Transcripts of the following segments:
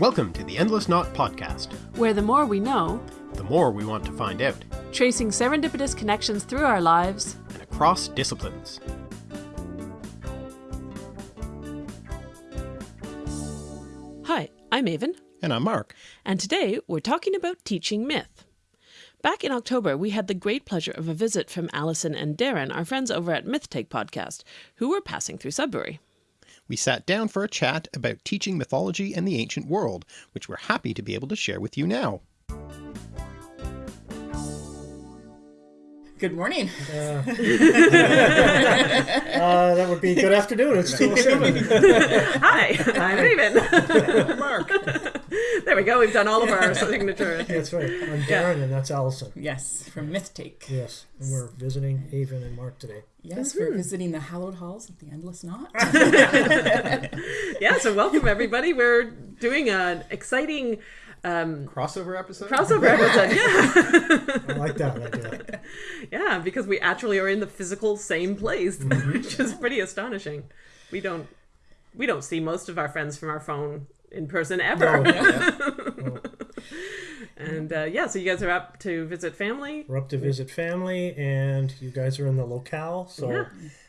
Welcome to the Endless Knot Podcast. where the more we know, The more we want to find out, tracing serendipitous connections through our lives, and across disciplines. Hi, I'm Aven, And I'm Mark. and today we're talking about teaching myth. Back in October, we had the great pleasure of a visit from Allison and Darren, our friends over at Myth Take podcast, who were passing through Sudbury. We sat down for a chat about teaching mythology and the ancient world, which we're happy to be able to share with you now. Good morning. Uh, that would be good afternoon. It's 207. Hi, I'm Aven. Mark. there we go, we've done all of our signatures. That's right. I'm Darren, and that's Allison. Yes, from Myth Take. Yes, and we're visiting Aven and Mark today. Yes, we're visiting the hallowed halls of the Endless Knot. Yeah, so welcome everybody. We're doing an exciting um, Crossover episode? crossover episode. Yeah. I like that idea. Yeah, because we actually are in the physical same place, which is pretty astonishing. We don't we don't see most of our friends from our phone in person ever. No, And uh, yeah, so you guys are up to visit family. we're up to visit family, and you guys are in the locale. So, Yeah.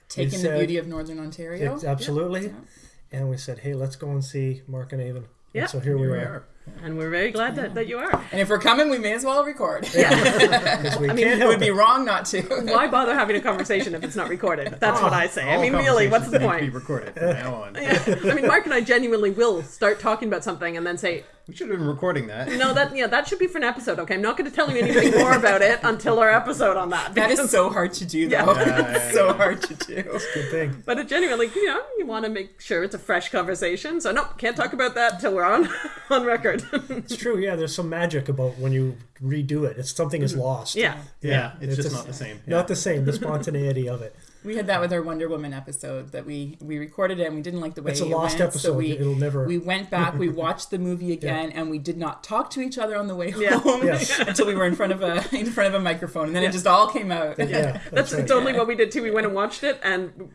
Taking the beauty of Northern Ontario. Ex- absolutely. Yeah. And we said, hey, let's go and see Mark and Aven. Yeah. And so here we are. And we're very glad that, that you are. And if we're coming, we may as well record. Because we I mean, it would be it. wrong not to. Why bother having a conversation if it's not recorded? That's what I say. I mean, really, what's the conversations need to point? Be recorded from now on. I mean, Mark and I genuinely will start talking about something and then say, We should have been recording that. no, that yeah, that should be for an episode. Okay, I'm not going to tell you anything more about it until our episode on that. That is so hard to do, though. Yeah. Yeah, yeah, so hard to do. That's a good thing. But it genuinely, you know, you want to make sure it's a fresh conversation. So no, can't talk about that till we're on on record. It's true. Yeah, there's some magic about when you redo it. It's something is mm-hmm. lost. yeah. Yeah, it's, just a- not the same. Not the same. The spontaneity of it. We had that with our Wonder Woman episode that we we recorded it and we didn't like the way It's a it lost went, episode. So we It'll never. we went back, we watched the movie again, and we did not talk to each other on the way Yeah. home Yes. until we were in front of a in front of a microphone, and then it just all came out. yeah, That's, that's right. totally what we did too. We went and watched it, and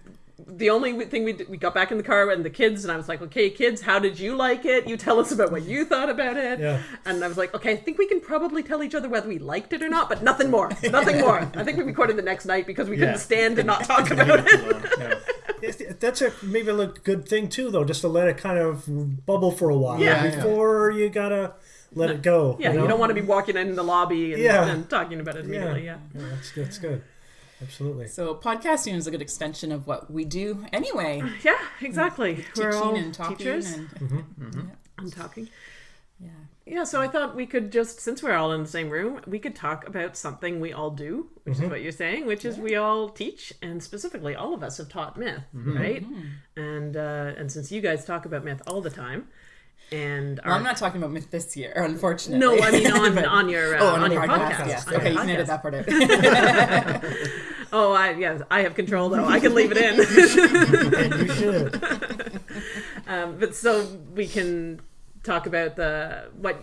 the only thing we did, we got back in the car and the kids, and I was like, "Okay, kids, how did you like it? You tell us about what you thought about it." Yeah. And I was like, "Okay, I think we can probably tell each other whether we liked it or not, but nothing more, nothing more." I think we recorded the next night because we couldn't stand to not talk about it. No. That's a maybe a good thing too, though, just to let it kind of bubble for a while Yeah. Yeah, yeah. before you gotta let it go. Yeah, you, you, don't want to be walking in the lobby and, Yeah. and talking about it immediately. Yeah. Yeah, that's that's good. Absolutely. So podcasting is a good extension of what we do anyway. Yeah, exactly. We're all Teaching and talking teachers. and I'm talking. yeah. Yeah, so I thought we could just, since we're all in the same room, we could talk about something we all do, which Mm-hmm. is what you're saying, which is we all teach, and specifically, all of us have taught myth, right? And uh, and since you guys talk about myth all the time, and Well, are, I'm not talking about myth this year, unfortunately. no, I mean on on your uh, Oh, on, on, your podcast, podcast. yes. Okay, you can podcast. edit that part out. Oh, I yes, I have control though. I can leave it in. You should. um, but so we can talk about the what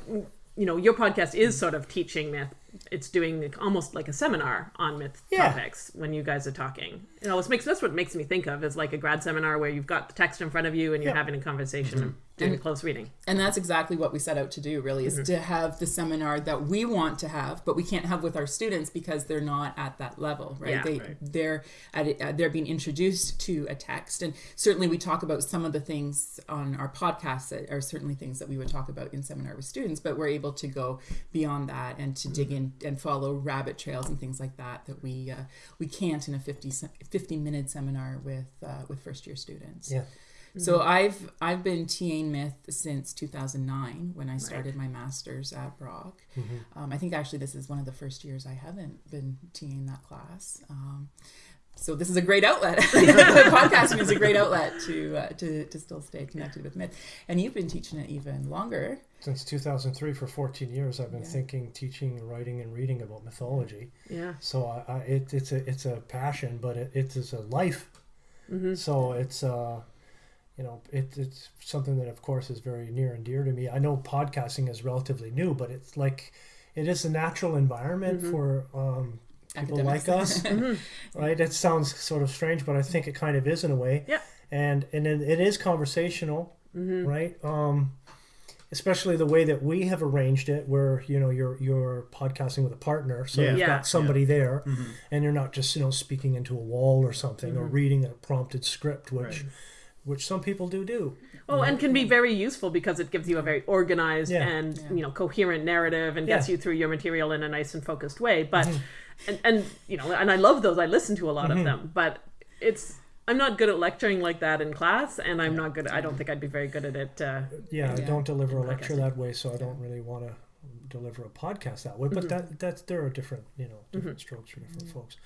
you know. Your podcast is sort of teaching myth. It's doing almost like a seminar on myth Yeah. topics when you guys are talking. It always makes that's what it makes me think of is like a grad seminar where you've got the text in front of you and you're Yeah. having a conversation and doing a close reading. And that's exactly what we set out to do, really, is to have the seminar that we want to have, but we can't have with our students because they're not at that level, right? Yeah. they Right. they're at uh, they're being introduced to a text, and certainly we talk about some of the things on our podcast that are certainly things that we would talk about in seminar with students, but we're able to go beyond that and to dig in and follow rabbit trails and things like that that we uh, we can't in a 50, 50 minute seminar with uh, with first year students. Yeah. So I've I've been TAing myth since 2009 when I started my master's at Brock. Um, I think actually this is one of the first years I haven't been TAing that class. Um, so this is a great outlet. Podcasting is a great outlet to, uh, to to still stay connected with myth. And you've been teaching it even longer. Since 2003, for 14 years, I've been Yeah. thinking, teaching, writing, and reading about mythology. Yeah. So I, I, it, it's a it's a passion, but it, it is a life. So it's uh, you know, it, it's something that of course is very near and dear to me. I know podcasting is relatively new, but it's like it is a natural environment mm-hmm. for um, people Academics. like us, mm-hmm. right? It sounds sort of strange, but I think it kind of is in a way. Yeah. And and it, it is conversational, mm-hmm. right? Um, especially the way that we have arranged it, where you know you're you're podcasting with a partner, so Yeah. you've Yeah. got somebody there, and you're not just you know speaking into a wall or something or reading a prompted script, which which some people do do. Oh, and can be mm-hmm. very useful because it gives you a very organized Yeah. and you know coherent narrative and gets Yeah. you through your material in a nice and focused way. But mm-hmm. and, and you know, and I love those. I listen to a lot of mm-hmm. them, but it's I'm not good at lecturing like that in class, and I'm not good. I don't think I'd be very good at it. Uh, Yeah, I don't deliver a lecture that way, so I don't really want to deliver a podcast that way. But that that's there are different you know different strokes for different folks.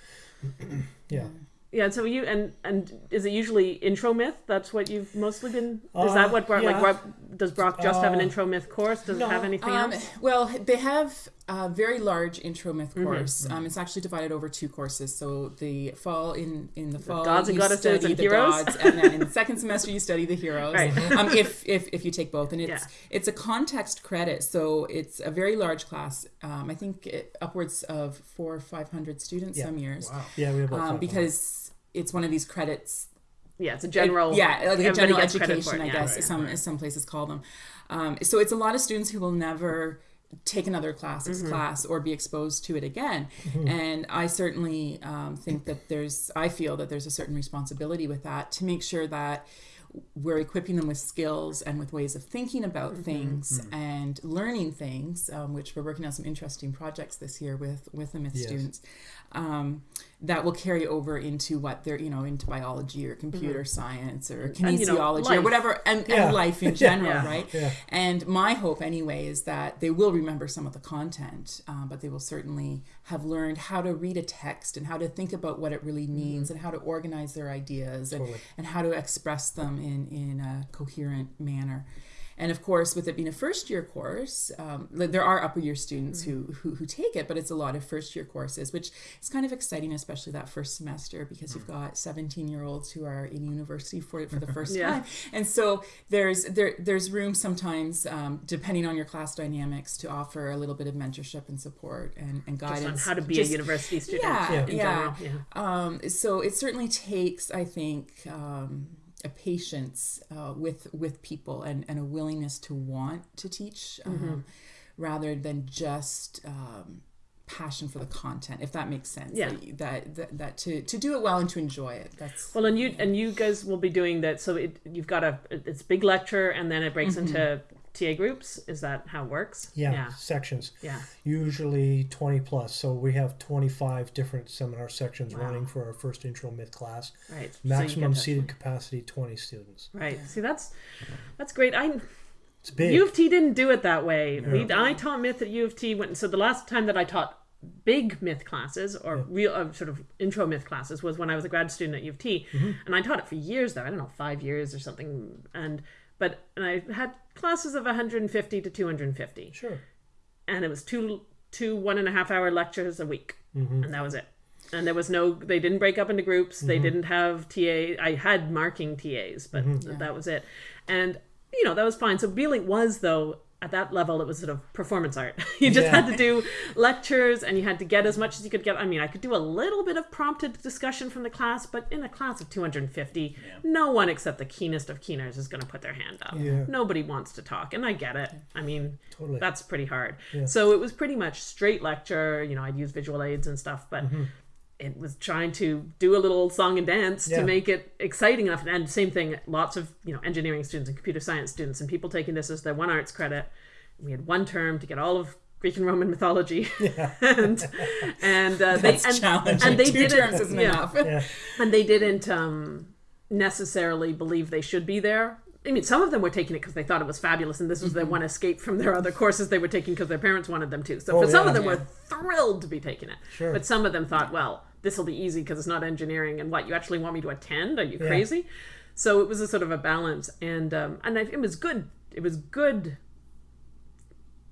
yeah. Yeah. So you and and is it usually intro myth? That's what you've mostly been. Is Uh, that what Brock like? yeah. Brock, does Brock just have an Uh, intro myth course? Does no, it have anything Um, else? well, they have a very large intro myth Mm-hmm. course. Um, it's actually divided over two courses. So the fall in in the fall gods and you goddesses study and the heroes. gods, and then in the second semester you study the heroes. Right. Um, if, if if you take both, and it's Yeah. it's a context credit, so it's a very large class. Um, I think it, upwards of four or five hundred students Yeah. some years, Yeah, we have um, five because it's one of these credits Yeah, it's a general. yeah, like a general gets credit for education, it, I yeah. guess, as some as some places call them. Um, so it's a lot of students who will never take another classics Mm-hmm. class or be exposed to it again. And I certainly um, think that there's, I feel that there's a certain responsibility with that to make sure that we're equipping them with skills and with ways of thinking about Mm-hmm. things and learning things, um, which we're working on some interesting projects this year with with the Myth Yes. students. Um, that will carry over into what they're, you know, into biology or computer science or Mm-hmm. And, you know, kinesiology or whatever, and, Yeah. and life in general, Yeah. right? Yeah. And my hope, anyway, is that they will remember some of the content, um, but they will certainly have learned how to read a text and how to think about what it really means and how to organize their ideas and, Totally. and how to express them in, in a coherent manner. And of course, with it being a first year course, um, there are upper year students who, who who take it, but it's a lot of first year courses, which is kind of exciting, especially that first semester because you've got 17 year olds who are in university for for the first Yeah. time, and so there's there there's room sometimes, um, depending on your class dynamics, to offer a little bit of mentorship and support and, and Just guidance. on how to be Just- a university student yeah, Yeah. in yeah. general. Yeah. Um, so it certainly takes, I think, um, a patience uh, with with people and, and a willingness to want to teach, um, rather than just um, passion for the content. If that makes sense. Yeah. That, that, that to to do it well and to enjoy it. That's Well, and you and you guys will be doing that. So it, you've got a it's big lecture, and then it breaks Mm-hmm. into TA groups. Is that how it works? Yeah, Yeah. sections. Yeah. Usually 20 plus. So we have 25 different seminar sections running for our first intro myth class. Right. Maximum to- seated capacity 20 students. Right. See, that's that's great. I It's big. U of T didn't do it that way. We I taught myth at U of T. When, so the last time that I taught big myth classes or real uh, sort of intro myth classes was when I was a grad student at U of T, Mm-hmm. and I taught it for years though. I don't know, five years or something. And but and I had classes of 150 to 250. Sure. and it was two two one and a half hour lectures a week. Mm-hmm. And that was it. And there was no they didn't break up into groups. They mm-hmm. didn't have ta i had marking tas but mm-hmm. that was it. And you know that was fine. So really was though at that level it was sort of performance art you just Yeah. had to do lectures and you had to get as much as you could get i mean i could do a little bit of prompted discussion from the class but in a class of 250 no one except the keenest of keeners is going to put their hand up Yeah. nobody wants to talk and i get it i mean Totally. that's pretty hard. So it was pretty much straight lecture. You know, I'd use visual aids and stuff, but mm-hmm. It was trying to do a little song and dance Yeah. to make it exciting enough. And same thing, lots of you know engineering students and computer science students and people taking this as their one arts credit. We had one term to get all of Greek and Roman mythology, and and uh, they and, challenging. and they Two didn't terms isn't yeah enough. Yeah. and they didn't um, necessarily believe they should be there. I mean, some of them were taking it because they thought it was fabulous, and this was their one escape from their other courses they were taking because their parents wanted them to. So Oh, for some yeah. of them, Yeah. were thrilled to be taking it. Sure. But some of them thought, well, this will be easy because it's not engineering, and what you actually want me to attend? Are you Yeah. crazy? So it was a sort of a balance, and um, and I, it was good. It was good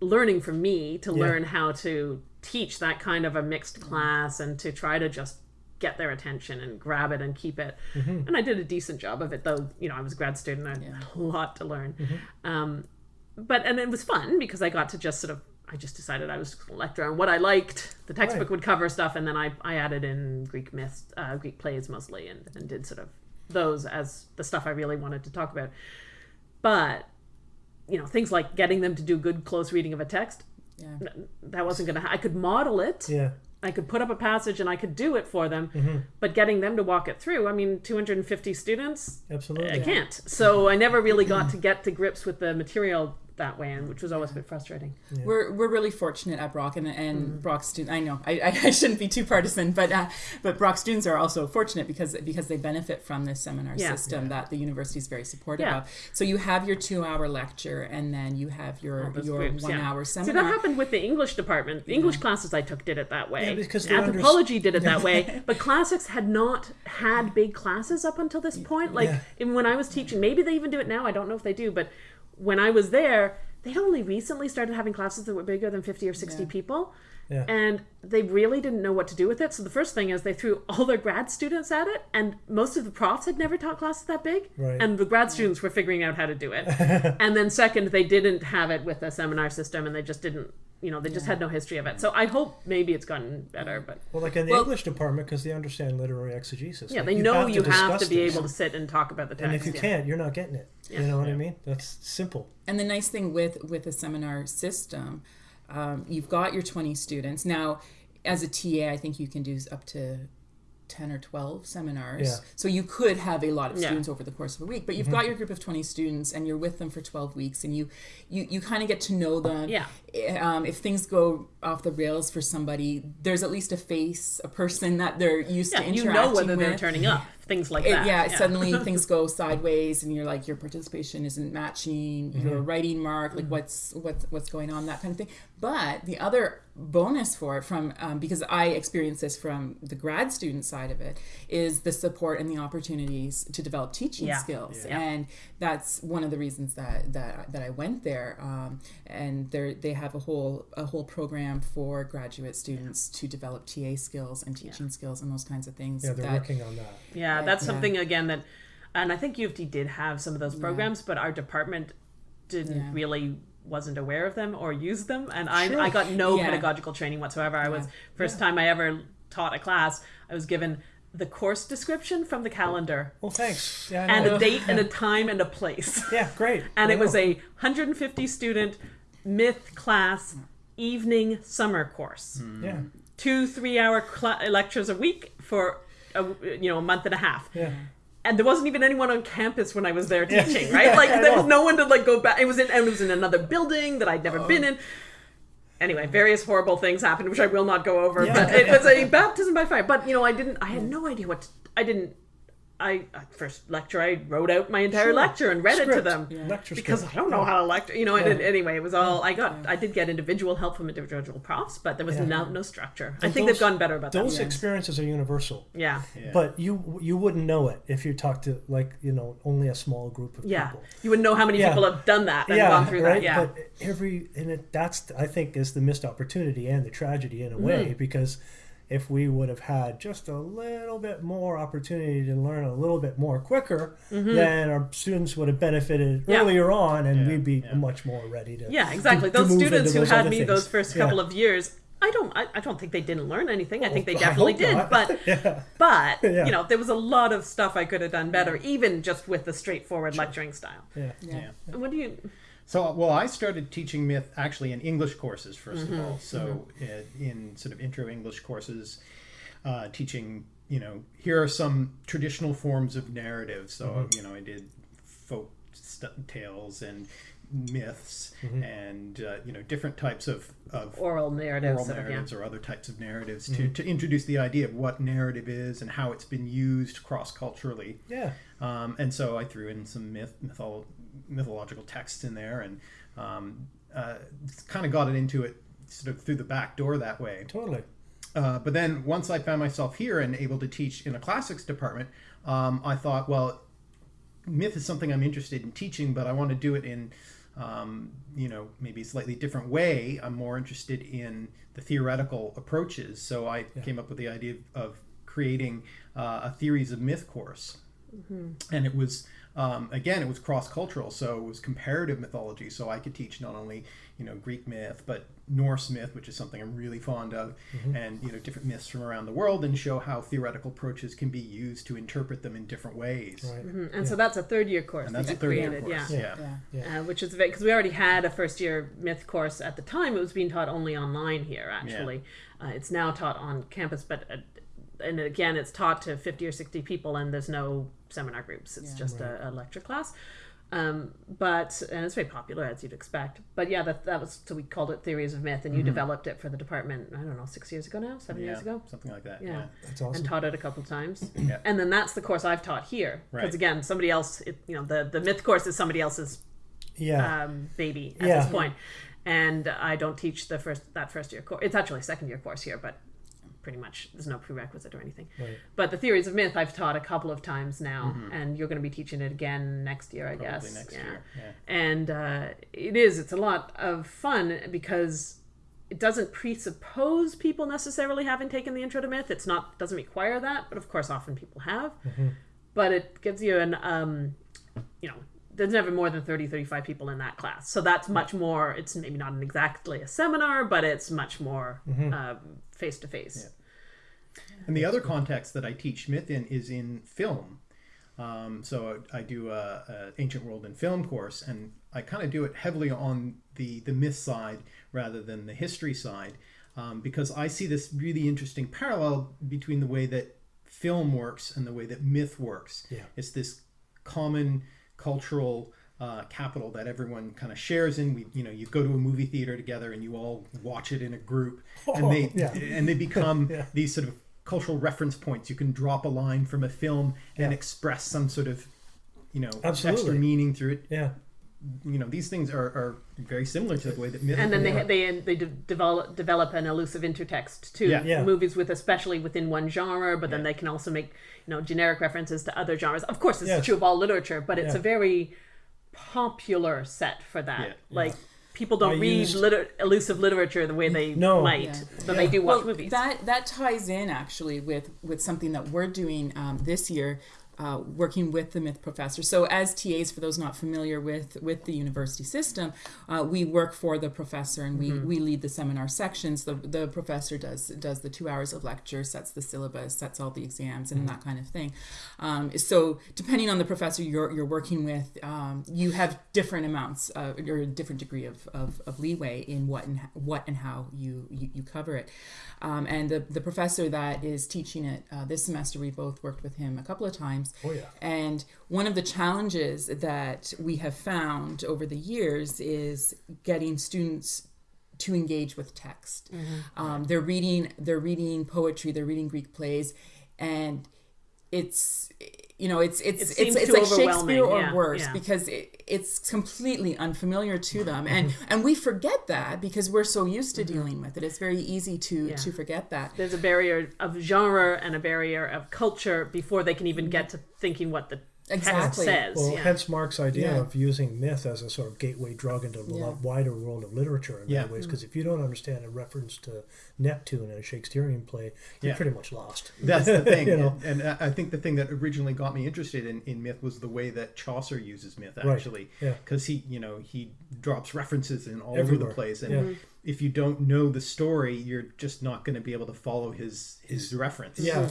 learning for me to Yeah. learn how to teach that kind of a mixed class and to try to just get their attention and grab it and keep it. And I did a decent job of it, though. You know, I was a grad student. I had a lot to learn. Um, but and it was fun because I got to just sort of. I just decided I was just going to lecture on what I liked. The textbook Right. would cover stuff, and then I, I added in Greek myths, uh, Greek plays mostly, and, and did sort of those as the stuff I really wanted to talk about. But you know things like getting them to do good close reading of a text Yeah. that wasn't going to ha- i could model it Yeah. i could put up a passage and i could do it for them Mm-hmm. but getting them to walk it through i mean 250 students Absolutely. i can't so i never really got to get to grips with the material that way and which was always a bit frustrating We're, we're really fortunate at Brock and, and Mm-hmm. Brock students. I know I, I shouldn't be too partisan, but uh, but Brock students are also fortunate because because they benefit from this seminar Yeah. system that the university is very supportive Yeah. of. So you have your two hour lecture and then you have your your groups, one yeah. hour See, seminar. that happened with the English department. The English classes I took did it that way. Yeah, because they're under- Anthropology did it that way. But classics had not had big classes up until this point. Like Yeah. when I was teaching, maybe they even do it now. I don't know if they do. But when I was there, they'd only recently started having classes that were bigger than 50 or 60 Yeah. people. Yeah. And they really didn't know what to do with it. So the first thing is they threw all their grad students at it, and most of the profs had never taught classes that big. Right. And the grad students were figuring out how to do it. and then second, they didn't have it with a seminar system, and they just didn't. You know, they just had no history of it. So I hope maybe it's gotten better, but Well, like in the Well- English department, because they understand literary exegesis. yeah, Like, they know to you have to be this. able to sit and talk about the text. And if you yeah. can't, you're not getting it. You know what I mean? That's simple. And the nice thing with with a seminar system, um, you've got your 20 students. Now, as a TA, I think you can do up to 10 or 12 seminars. Yeah. So you could have a lot of Yeah. students over the course of a week, but Mm-hmm. you've got your group of 20 students and you're with them for 12 weeks and you you, you kind of get to know them. Yeah. Um, if things go off the rails for somebody, there's at least a face, a person that they're used yeah, to you know whether they're turning up, things like It- that. yeah, suddenly things go sideways and you're like your participation isn't matching your writing mark like what's what's what's going on that kind of thing but the other bonus for it from um, because i experienced this from the grad student side of it is the support and the opportunities to develop teaching Yeah. skills Yeah. and that's one of the reasons that that, that i went there um, and they they have a whole a whole program for graduate students to develop ta skills and teaching skills and those kinds of things Yeah, they're that, working on that. Yeah, Right, that's yeah. something again that, and I think U of T did have some of those programs, but our department didn't Yeah. really wasn't aware of them or used them, and I Sure. I got no Yeah. pedagogical training whatsoever. I was first time I ever taught a class. I was given the course description from the calendar Well, thanks. Yeah, and a date and a time and a place. yeah, great. and I it was a 150 student myth class evening summer course hmm. yeah, two three hour cl- lectures a week for a, you know a month and a half yeah. and there wasn't even anyone on campus when I was there Yeah. teaching, right? Like I there was no one to like go back. It was in and it was in another building that I'd never been in. Anyway, various horrible things happened, which I will not go over. Yeah. But it was a baptism by fire. But you know, I didn't. I had no idea what. To, I didn't. I at first lecture. I wrote out my entire Sure. lecture and read it to them Lecture because I don't know how to lecture. You know, and Yeah. it, anyway, it was all I got. I did get individual help from individual profs, but there was Yeah. no no structure. I think those- they've gotten better about Those that. experiences are universal, Yeah. Yeah. but you you wouldn't know it if you talked to like you know only a small group of Yeah, people. you wouldn't know how many Yeah. people have done that and yeah, gone through right. that. Yeah, But every and it, that's I think is the missed opportunity and the tragedy in a way Mm-hmm. because if we would have had just a little bit more opportunity to learn a little bit more quicker, then our students would have benefited Mm-hmm. Yeah. earlier on, and Yeah, we'd be yeah. much more ready to. Yeah, exactly. to those move students into who those had me things. those first Yeah. couple of years, I don't. I, I don't think they didn't learn anything. I think they definitely did. not. But yeah, but Yeah. you know, there was a lot of stuff I could have done better, even just with the straightforward lecturing style. yeah. yeah. Yeah. What do you? So, well, I started teaching myth actually in English courses 1st Mm-hmm. of all. So, uh, in sort of intro English courses, uh, teaching, you know, here are some traditional forms of narrative. So, Mm-hmm. you know, I did folk st- tales and myths Mm-hmm. and, uh, you know, different types of, of Oral narratives. oral sort of, yeah. or other types of narratives to, to introduce the idea of what narrative is and how it's been used cross culturally. yeah. Um, and so I threw in some myth, mytholo- mythological texts in there and um, uh, kind of got it into it sort of through the back door that way. Totally. Uh, but then once I found myself here and able to teach in a classics department, um, I thought, well, myth is something I'm interested in teaching, but I want to do it in, um, you know, maybe a slightly different way. I'm more interested in the theoretical approaches. So I came up with the idea of creating uh, a theories of myth course. And it was um, again, it was cross cultural, so it was comparative mythology. So I could teach not only you know Greek myth, but Norse myth, which is something I'm really fond of, and you know different myths from around the world, and show how theoretical approaches can be used to interpret them in different ways. Right. Mhm. And so that's a third year course. And that's that a you third year course. Yeah. Yeah. Yeah. Uh, which is because we already had a first year myth course at the time. It was being taught only online here, actually. Uh, it's now taught on campus, but uh, and again, it's taught to fifty or sixty people, and there's no seminar groups. It's Yeah. just a, a lecture class. Um, but and it's very popular as you'd expect. But yeah, that that was so we called it theories of myth, and you developed it for the department. I don't know, six years ago now, seven years Mm-hmm. Ago something like that. Yeah. Yeah. That's awesome. and taught it a couple times. Yeah. And then that's the course I've taught here. Because Right. again, somebody else, it, you know, the, the myth course is somebody else's yeah. um, baby at Yeah. this point. And I don't teach the first that first year course. It's actually a second year course here, but pretty much there's no prerequisite or anything. Right. But the theories of myth I've taught a couple of times now, and you're going to be teaching it again next year, I Mm-hmm. Probably guess. next yeah. year. Yeah. And uh, it is. It's a lot of fun because it doesn't presuppose people necessarily having taken the intro to myth. It's not doesn't require that, but of course, often people have. But it gives you an um, you know. There's never more than 30, 35 people in that class. So that's much more, it's maybe not an exactly a seminar, but it's much more face to face. And the other context that I teach myth in is in film. Um, so I do a, a ancient world and film course, and I kind of do it heavily on the the myth side rather than the history side, um, because I see this really interesting parallel between the way that film works and the way that myth works. Yeah. It's this common cultural uh, capital that everyone kind of shares in. We, you know, you go to a movie theater together and you all watch it in a group, and they yeah. and they become Yeah. these sort of cultural reference points. You can drop a line from a film and Yeah. express some sort of, you know, extra meaning through it. Yeah. You know, these things are, are very similar to the way that myth. and then they work. they they de- develop develop an allusive intertext to Yeah. Yeah. Movies with especially within one genre, but then Yeah. they can also make you know generic references to other genres. Of course, this is Yes. true of all literature, but it's Yeah. a very popular set for that. Yeah. Like people don't I read used- liter- allusive literature the way they No. might, Yeah. but they do watch well, movies. That that ties in actually with with something that we're doing um, this year. Uh, working with the myth professor. So, as TAs, for those not familiar with with the university system, uh, we work for the professor and we, we lead the seminar sections. The the professor does does the two hours of lecture, sets the syllabus, sets all the exams, and that kind of thing. Um, so, depending on the professor you're you're working with, um, you have different amounts uh, or a different degree of, of, of leeway in what and what and how you you, you cover it. Um, and the, the professor that is teaching it uh, this semester, we both worked with him a couple of times. Oh, yeah. And one of the challenges that we have found over the years is getting students to engage with text. Um, they're reading they're reading poetry, they're reading Greek plays, and it's you know it's it's It it's, it's like Shakespeare or yeah, worse yeah. because it, it's completely unfamiliar to them and and we forget that because we're so used to dealing with it it's very easy to Mm-hmm. Yeah. to forget that There's a barrier of genre and a barrier of culture before they can even get to thinking what the Exactly. says. Well, yeah. hence Mark's idea Yeah. of using myth as a sort of gateway drug into a Yeah. wider world of literature in Yeah. many ways. Because if you don't understand a reference to Neptune in a Shakespearean play, you're Yeah. pretty much lost. That's the thing, You know? and, and I think the thing that originally got me interested in, in myth was the way that Chaucer uses myth, Right, actually, yeah. because he, you know, he drops references in all Everywhere, over the place, and yeah. Mm-hmm. If you don't know the story, you're just not going to be able to follow his his reference. Yeah,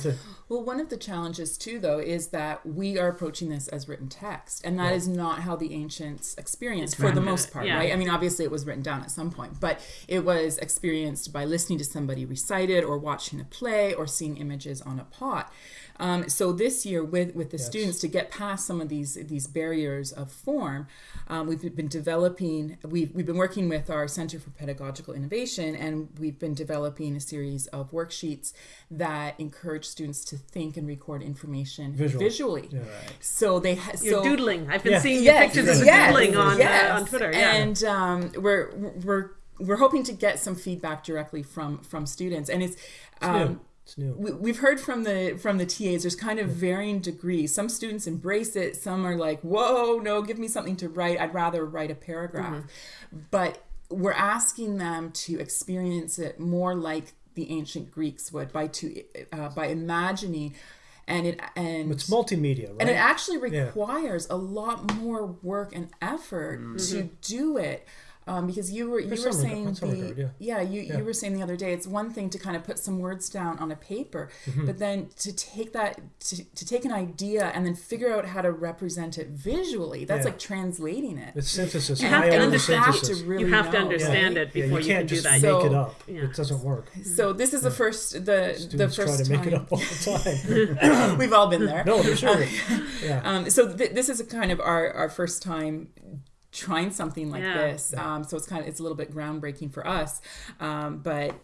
Well, one of the challenges too, though, is that we are approaching this as written text, and that is not how the ancients experienced, for the most part, Yeah. right? I mean, obviously, it was written down at some point, but it was experienced by listening to somebody recite it, or watching a play, or seeing images on a pot. Um, so this year, with with the students, to get past some of these these barriers of form, um, we've been developing. We've we've been working with our Center for Pedagogical Innovation, and we've been developing a series of worksheets that encourage students to think and record information Visually. visually. Yeah. So they ha- You're so doodling. I've been Yeah. seeing yes, pictures of you yes, doodling on yes. uh, on Twitter. Yeah. and um, we're we're we're hoping to get some feedback directly from from students, and it's. Um, new. It's new. we, we've heard from the from the TAs. There's kind of varying degrees. Some students embrace it. Some are like, "Whoa, no, give me something to write. I'd rather write a paragraph." But we're asking them to experience it more like the ancient Greeks would by to uh, by imagining and it and It's multimedia, right? and it actually requires a lot more work and effort to do it. Um, because you were you were some regard- saying the regard, yeah. you you were saying the other day it's one thing to kind of put some words down on a paper, Mm-hmm. but then to take that to, to take an idea and then figure out how to represent it visually that's Yeah. like translating it. it's synthesis. You have high to understand- synthesis. to really you have to understand right? it yeah, before you you, can't can do just that. make So- it up. Yeah. It doesn't work. So this is the first the Students the try first to make time it up all the time. we've all been there. no, for sure. yeah. Um, so th- this is a kind of our, our first time trying something like Yeah. this. Um, so it's kind of it's a little bit groundbreaking for us. Um, but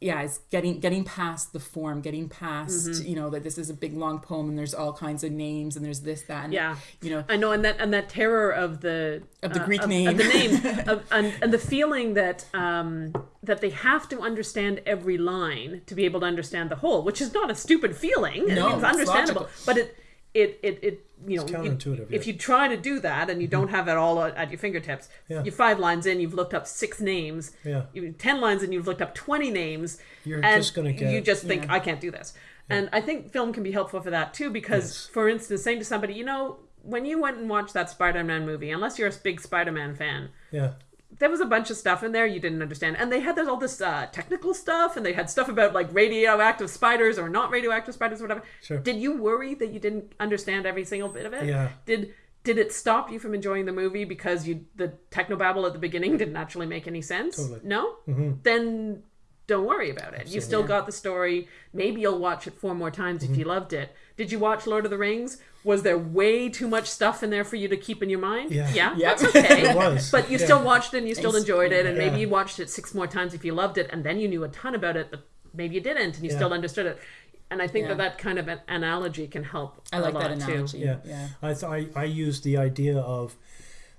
yeah, it's getting getting past the form, getting past Mm-hmm. you know that this is a big long poem and there's all kinds of names and there's this that and Yeah. you know I know, and that and that terror of the Of the uh, Greek of, name. of the name, of, and, and the feeling that um, that they have to understand every line to be able to understand the whole, which is not a stupid feeling. I No, mean, it's it's understandable, logical. but it it it, it you know, you- counterintuitive, if yeah. you try to do that and you don't mm-hmm. have it all at your fingertips, Yeah. you're five lines in, you've looked up six names. Yeah. You ten lines in, you've looked up twenty names. You're and just gonna you just think Yeah. I can't do this. And I think film can be helpful for that too, because Yes. for instance, saying to somebody, you know, when you went and watched that Spider-Man movie, unless you're a big Spider-Man fan, Yeah. There was a bunch of stuff in there you didn't understand, and they had all this uh, technical stuff, and they had stuff about like radioactive spiders or not radioactive spiders, or whatever. Sure. Did you worry that you didn't understand every single bit of it? Yeah. Did did it stop you from enjoying the movie because you the technobabble at the beginning didn't actually make any sense? Totally. No. Then don't worry about it. You still got the story. Maybe you'll watch it four more times if you loved it. Did you watch Lord of the Rings? Was there way too much stuff in there for you to keep in your mind? Yeah. Yeah, Yep. that's okay. It was. But you Yeah. still watched it and you still enjoyed it, and maybe you watched it six more times if you loved it, and then you knew a ton about it, but maybe you didn't and you Yeah. still understood it. And I think Yeah. that that kind of an analogy can help. I a like lot that analogy. Too. Yeah. yeah. I, th- I I use the idea of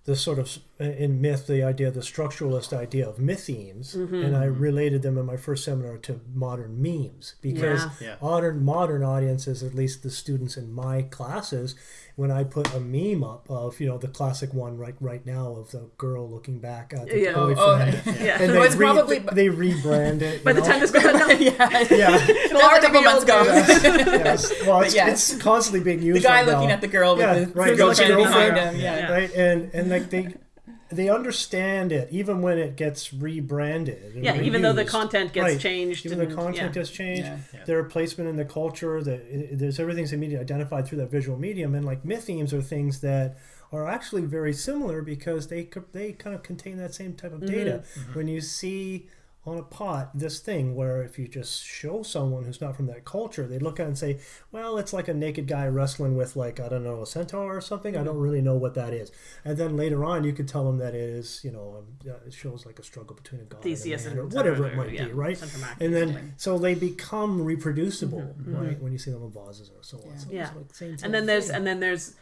the sort of in myth the idea the structuralist idea of mythemes Mm-hmm. and I related them in my first seminar to modern memes because Yeah. Yeah. modern modern audiences at least the students in my classes when I put a meme up of you know the classic one right right now of the girl looking back at the Yeah. Oh, boyfriend oh, Yeah. and It they, re- probably- they rebrand it By you the know? time this goes out, no, yeah. yeah it'll a already couple be months ago. news. yes. well it's, yes. it's constantly being used The guy right looking now. at the girl Yeah, with the right, girlfriend girlfriend. behind him. Yeah. Yeah. right and and like they they understand it even when it gets rebranded and Yeah, even though the content gets Right. changed. even and, the content yeah. gets changed Yeah. their placement in the culture that it, there's everything's immediately identified through that visual medium and like mythemes are things that are actually very similar because they they kind of contain that same type of data Mm-hmm. when you see on a pot this thing where if you just show someone who's not from that culture they look at it and say well it's like a naked guy wrestling with like i don't know a centaur or something. I don't really know what that is. And then later on you could tell them that it is you know um, it shows like a struggle between a god Theseus and a man, or whatever it might yeah, be right and then so they become reproducible Mm-hmm. right when you see them in vases or so on so Yeah. like and then there's thing. and then there's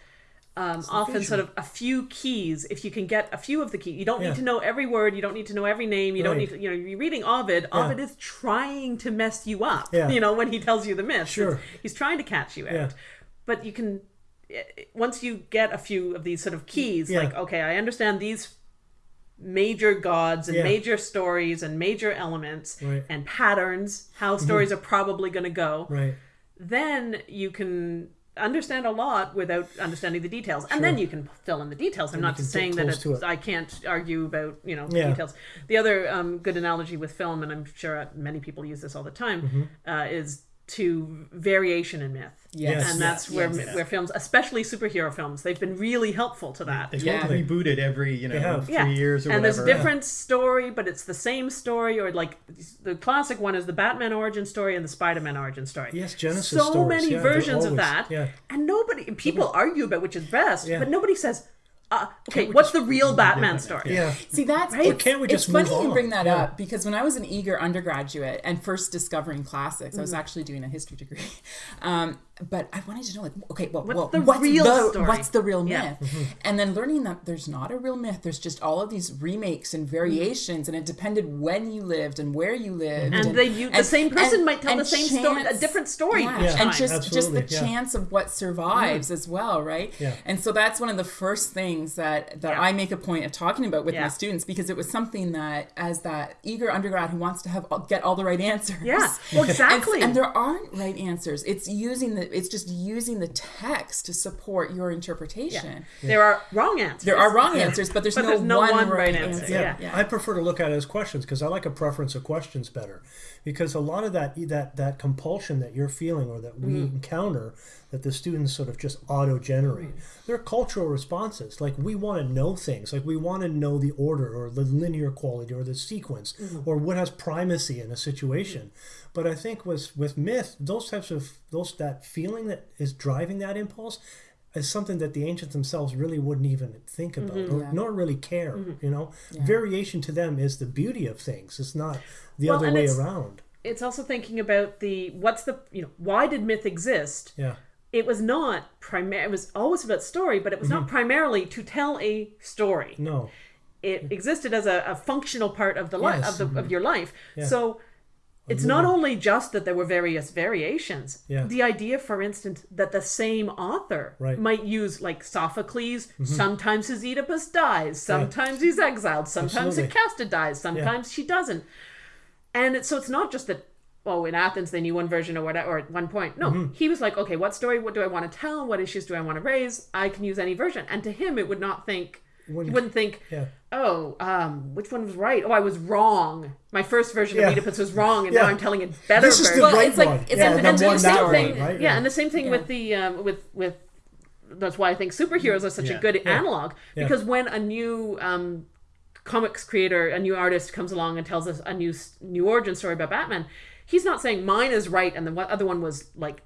um, often sort of a few keys. If you can get a few of the keys, you don't Yeah. need to know every word. You don't need to know every name. You don't need to. You know, you're reading Ovid. Ovid is trying to mess you up. Yeah. You know, when he tells you the myths, Sure. It's- he's trying to catch you out. Yeah. But you can eh, once you get a few of these sort of keys, Yeah. like okay, I understand these major gods and Yeah. major stories and major elements Right. Mm-hmm. and patterns, how stories are probably going to go right then you can understand a lot without understanding the details and then you can fill in the details i'm not just get saying that it's, it. i can't argue about you know Yeah. details the other um, good analogy with film and i'm sure many people use this all the time Mm-hmm. uh, is to variation in myth Yes. and that's where Yes. where films especially superhero films they've been really helpful to that They Yeah. get rebooted every you know have. three yeah. years or and whatever. And there's a different story, but it's the same story. Or like the classic one is the Batman origin story and the Spider-Man origin story. Yes, Genesis So stories, many yeah, they're versions of that, yeah. and nobody people argue about which is best, Yeah. but nobody says, uh, "Okay, what's the real Batman story?" yeah See, that's Right? Or it's, can't we just it's funny move you bring that Yeah. up because when I was an eager undergraduate and first discovering classics, I Mm-hmm. was actually doing a history degree. Um, but I wanted to know, like, okay, well, What's well, the what's real the story? what's the real Yeah. myth? Mm-hmm. And then learning that there's not a real myth. There's just all of these remakes and mm-hmm. variations, and it depended when you lived and where you lived. And they u- the same person might tell the same story- a different story Yeah. each and time. just just the yeah. chance of what survives mm. as well, right? Yeah. And so that's one of the first things that that Yeah. I make a point of talking about with Yeah. my students because it was something that as that eager undergrad who wants to have get all the right answers. Yeah. Well, And- exactly. And, there aren't right answers. It's using the the it's just using the text to support your interpretation. There are wrong answers. There are wrong answers, but there's, But no, there's no one, one right right answer. answer. yeah. Yeah. I prefer to look at it as questions because I like a preference of questions better. Because a lot of that that that compulsion that you're feeling or that we mm-hmm. encounter that the students sort of just auto generate, mm-hmm. they're cultural responses. Like we want to know things, like we want to know the order or the linear quality or the sequence mm-hmm. or what has primacy in a situation. But I think with with myth, those types of those that feeling that is driving that impulse is something that the ancients themselves really wouldn't even think about or Yeah. nor really care. You know, Yeah. variation to them is the beauty of things. It's not the Well, other way it's- around. It's also thinking about the what's the you know why did myth exist? Yeah, It was not primary. It was always about story, but it was Mm-hmm. not primarily to tell a story. no, It existed as a, a functional part of the life Yes. of the of your life. Yeah. So it's not only just that there were various variations. Yeah. The idea, for instance, that the same author Right. Might use like Sophocles. Sometimes his Oedipus dies. Sometimes he's exiled. Sometimes Absolutely. Jocasta dies. Sometimes she doesn't. And it, so it's not just that. Oh, in Athens they knew one version or whatever. Or at one point, no, Mm-hmm. he was like, okay, what story? What do I want to tell? What issues do I want to raise? I can use any version. And to him, it would not think. He Wouldn't- wouldn't think. yeah. Oh, um, which one was right? Oh, I was wrong. My first version Yeah. of Oedipus was wrong, and Yeah. now I'm telling a better This is the version. Well, right it's like- one. it's yeah, like- the and one the same way, thing, right? yeah, and the same thing Yeah. with the um, with with. That's why I think superheroes are such Yeah. a good analog Yeah. because when a new um, comics creator, a new artist comes along and tells us a new new origin story about Batman, he's not saying mine is right and the one- other one was like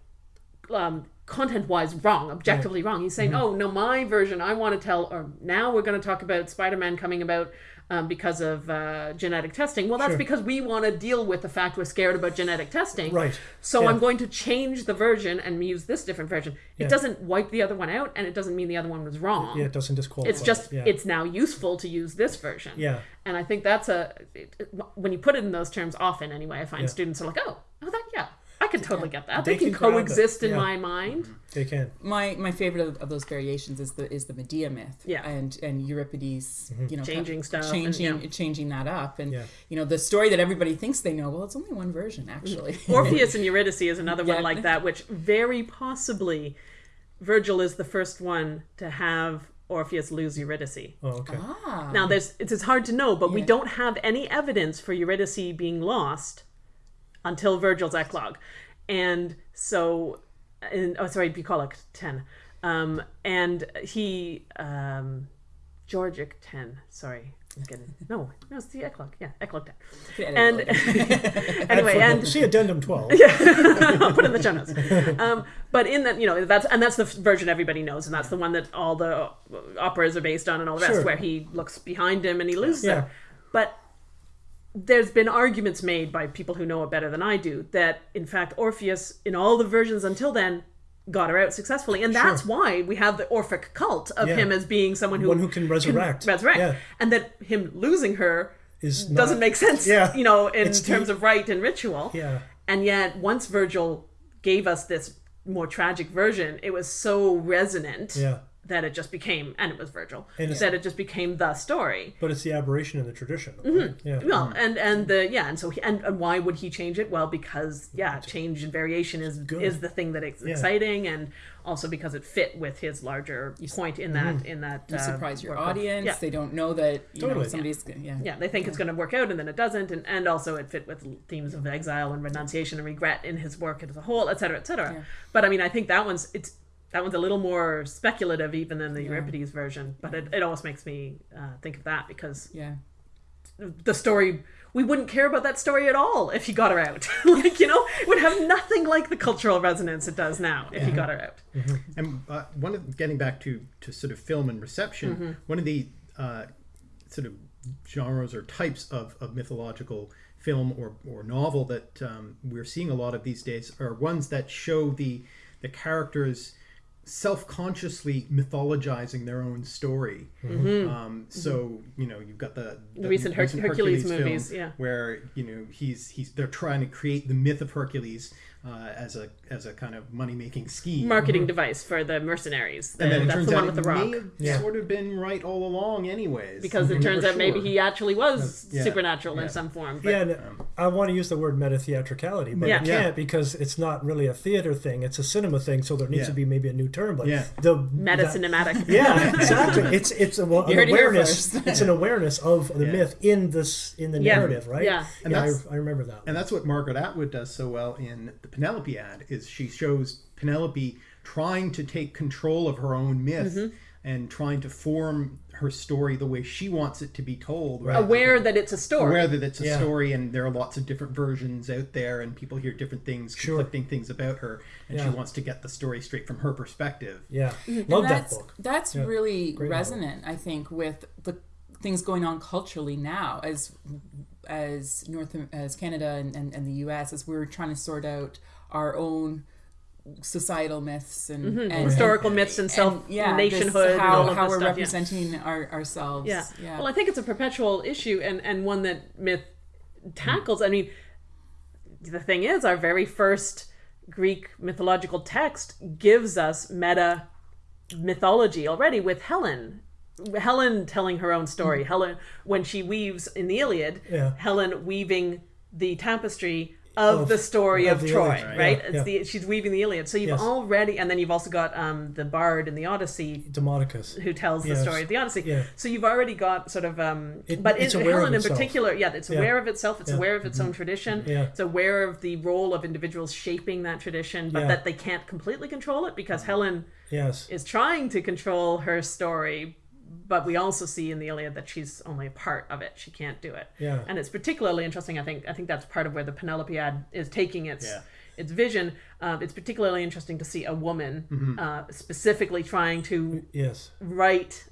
um, content wise wrong, objectively wrong. He's saying, oh no, my version I want to tell, or now we're going to talk about Spider Man coming about. Um, because of uh, genetic testing. Well, that's Sure. because we want to deal with the fact we're scared about genetic testing. Right. So Yeah. I'm going to change the version and use this different version. Yeah. It doesn't wipe the other one out, and it doesn't mean the other one was wrong. Yeah, it doesn't disqualify. It's just yeah. it's now useful to use this version. Yeah. And I think that's a it, it- when you put it in those terms. Often, anyway, I find students are like, oh, oh, that yeah, I can totally get that. They They, can, can coexist in yeah. my mind. they can. My my favorite of, of those variations is the is the Medea myth. Yeah. And and Euripides, you know, Changing stuff and, changing yeah. changing that up, and Yeah. you know the story that everybody thinks they know. Well, it's only one version actually. Orpheus and Eurydice is another Yeah. one like that, which very possibly Virgil is the first one to have Orpheus lose Eurydice. Oh, okay. ah. Now, there's it's, it's hard to know, but we don't have any evidence for Eurydice being lost until Virgil's eclogue, and so, in, oh sorry, bucolic ten, um, and he um, Georgic ten. Sorry, I'm getting no, no, it's the eclogue. Yeah, eclogue ten. And anyway, and See addendum 12. I'll put it in the show notes. Um, but in that, you know, that's and that's the version everybody knows, and that's the one that all the operas are based on, and all the rest, Sure. where he looks behind him and he loses Yeah. her. But there's been arguments made by people who know it better than I do that, in fact, Orpheus, in all the versions until then, got her out successfully, and that's why we have the Orphic cult of Yeah. him as being someone who One who can resurrect. resurrect, Yeah. and that him losing her Is doesn't make sense, Yeah. you know, in It's the- terms of rite and ritual. Yeah. And yet, once Virgil gave us this more tragic version, it was so resonant Yeah. That it just became, and it was Virgil, And that it just became the story. But it's the aberration in the tradition. Mm-hmm. Yeah. Well, and and the yeah, and so he, and, and why would he change it? Well, because yeah, change and variation is Good. is the thing that is Yeah. exciting, and also because it fit with his larger point in that in that you uh, surprise your audience. Yeah. They don't know that you know Totally. somebody's yeah. yeah, they think it's going to work out and then it doesn't, and, and also it fit with themes of exile and renunciation and regret in his work as a whole, et cetera, et cetera. Yeah. But I mean, I think that one's it's that one's a little more speculative even than the Euripides version, but it, it almost makes me uh, think of that because Yeah. the story we wouldn't care about that story at all if he got her out. like you know, it would have nothing like the cultural resonance it does now if he got her out. And uh, one of getting back to to sort of film and reception, Mm-hmm. one of the uh, sort of genres or types of, of mythological film or, or novel that um, we're seeing a lot of these days are ones that show the the characters self-consciously mythologizing their own story. Um, so you know you've got the, Mm-hmm. The recent Her- Hercules movies, film yeah. where you know he's he's they're trying to create the myth of Hercules uh, as a as a kind of money making scheme. Marketing device for the mercenaries. and then it that's turns the one out with the rock. May have Yeah. sort of been right all along, anyways. because it turns never out maybe he actually was Yeah. supernatural Yeah. in some form. But Yeah, and I want to use the word meta theatricality, but Yeah. I can't because it's not really a theater thing. It's a cinema thing. So there needs Yeah. to be maybe a new term. But Yeah. the meta cinematic. Yeah, exactly. It's it's a, well, an heard it here awareness. it's an awareness of the Yeah. myth in this in the Yeah. narrative, right? Yeah. And yeah. I, I remember that. And that's what Margaret Atwood does so well in the Penelopiad is she shows Penelope trying to take control of her own myth Mm-hmm. and trying to form her story the way she wants it to be told. rather Aware that it's a story. aware that it's a Yeah. story and there are lots of different versions out there and people hear different things, Sure. conflicting things about her, and she wants to get the story straight from her perspective. yeah, And love that book. That's Yeah. really Great novel. resonant, I think, with the things going on culturally now as as North as Canada and, and, and the US as we're trying to sort out our own societal myths and, mm-hmm. and Historical myths and self yeah, nationhood and how, how we're stuff. yeah. representing our, ourselves. Yeah. yeah. Well, I think it's a perpetual issue and, and one that myth tackles. I mean, the thing is, our very first Greek mythological text gives us meta mythology already with Helen. Helen telling her own story. Helen, when she weaves in the Iliad, Yeah. Helen weaving the tapestry of, Of- the story of of, the Troy, Iliad, right? yeah, It's yeah. the she's weaving the Iliad. So you've Yes. already, and then you've also got um, the Bard in the Odyssey Demodocus, who tells the story of the Odyssey. Yeah. So you've already got sort of, um, It- but it's in, aware of Helen in particular, yeah, it's Yeah. aware of itself. It's Yeah. Mm-hmm. aware of its own tradition. Yeah. It's aware of the role of individuals shaping that tradition, but Yeah. that they can't completely control it because Helen Yes. is trying to control her story. But we also see in the Iliad that she's only a part of it. She can't do it. Yeah. And it's particularly interesting. I think. I think that's part of where the Penelopiad is taking its Yeah. its vision. Um, it's particularly interesting to see a woman Mm-hmm. uh, specifically trying to Yes. write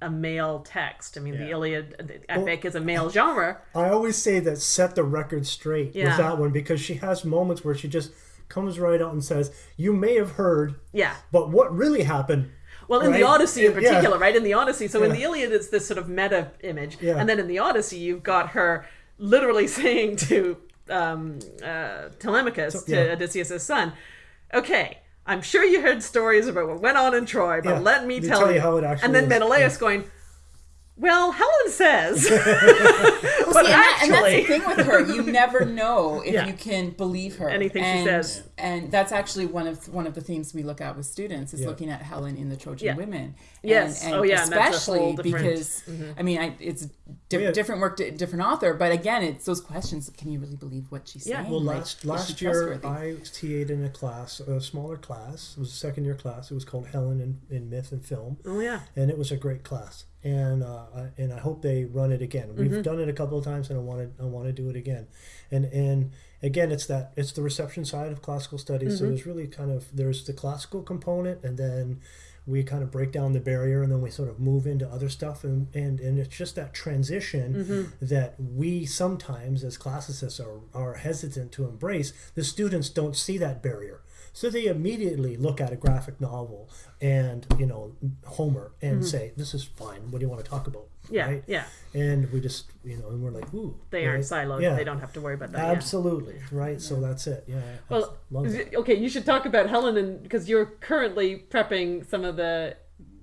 a male text. I mean, the Iliad, the epic is a male genre. I always say that set the record straight Yeah. with that one because she has moments where she just comes right out and says, "You may have heard, Yeah. but what really happened?" Well, in Right? the Odyssey in Yeah. particular, right? In the Odyssey. So in the Iliad, it's this sort of meta image. Yeah. And then in the Odyssey, you've got her literally saying to um, uh, Telemachus, to yeah. Odysseus' son, okay, I'm sure you heard stories about what went on in Troy, but Yeah. let me me tell, tell you. how it actually and then is. Menelaus Yeah. going, well, Helen says. Well, but see, and, that- and that's the actually- thing with her. You never know if Yeah. you can believe her. Anything she and, says. And that's actually one of one of the themes we look at with students is Yeah. looking at Helen in the Trojan Yeah. Women. Yes. And, Oh, yeah, and that's a Especially whole different- because mm-hmm. I mean, I, it's di- Yeah. different work, di- different author. But again, it's those questions: Can you really believe what she's Yeah. saying? Well, Like, last last year? I TA'd in a class, a smaller class. It was a second year class. It was called Helen in, in Myth and Film, oh, yeah. and it was a great class. And uh, I- and I hope they run it again. We've Mm-hmm. done it a couple of times, and I want to I want to do it again. And and again, it's that it's the reception side of classical studies. Mm-hmm. So there's really kind of there's the classical component, and then we kind of break down the barrier, and then we sort of move into other stuff, and and, and it's just that transition Mm-hmm. that we sometimes as classicists are are hesitant to embrace. The students don't see that barrier. So they immediately look at a graphic novel and you know Homer and say, "This is fine. What do you want to talk about?" Mm-hmm. Yeah. right? Yeah. And we just you know, and we're like, "Ooh, They aren't siloed. Yeah. They don't have to worry about that. yeah. Absolutely right. So that's it. Yeah. Well, love that. okay, you should talk about Helen, and because you're currently prepping some of the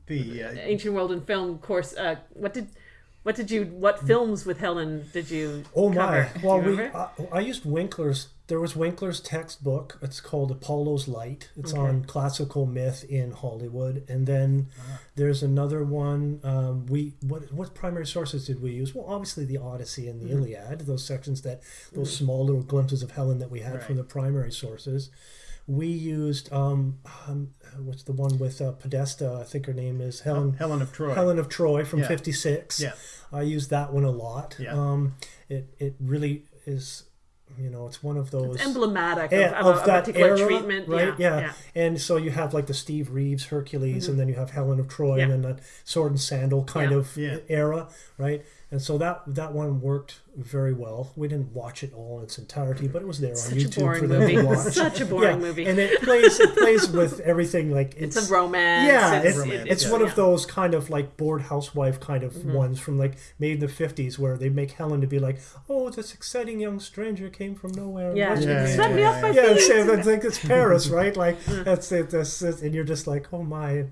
The uh, ancient world and film course. Uh, what did, what did you, what films with Helen did you? Oh cover? my! Well, we? I, I used Winkler's. There was Winkler's textbook. It's called Apollo's Light. It's on classical myth in Hollywood. And then there's another one. Um, we what what primary sources did we use? Well, obviously the Odyssey and the Iliad. Those sections that those small little glimpses of Helen that we had from the primary sources. We used um, um what's the one with uh, Podesta? I think her name is Helen. Helen of Troy. Helen of Troy from Yeah. '56. Yeah. I use that one a lot. Yeah. Um, it it really is, you know, it's one of those It's emblematic Yeah, of, of, of a, that particular era, treatment, right? Yeah, Yeah. And so you have like the Steve Reeves Hercules, and then you have Helen of Troy, Mm-hmm. Yeah. and then that sword and sandal kind Yeah. of Yeah. era, right? And so that that one worked very well. We didn't watch it all in its entirety, but it was there on Such a YouTube for them movie. to watch. Such a boring yeah. movie. and it plays it plays with everything like It's, a romance. yeah, it's, it's, romance, it's yeah. one yeah. Mm-hmm. of those kind of like bored housewife kind of ones from like made in the fifties where they make Helen to be like, oh, this exciting young stranger came from nowhere. and Yeah, what's Yeah, swept me yeah, off my yeah, feet. it's, it's like it's Paris, right? Like that's it. That's it, and you're just like, oh my,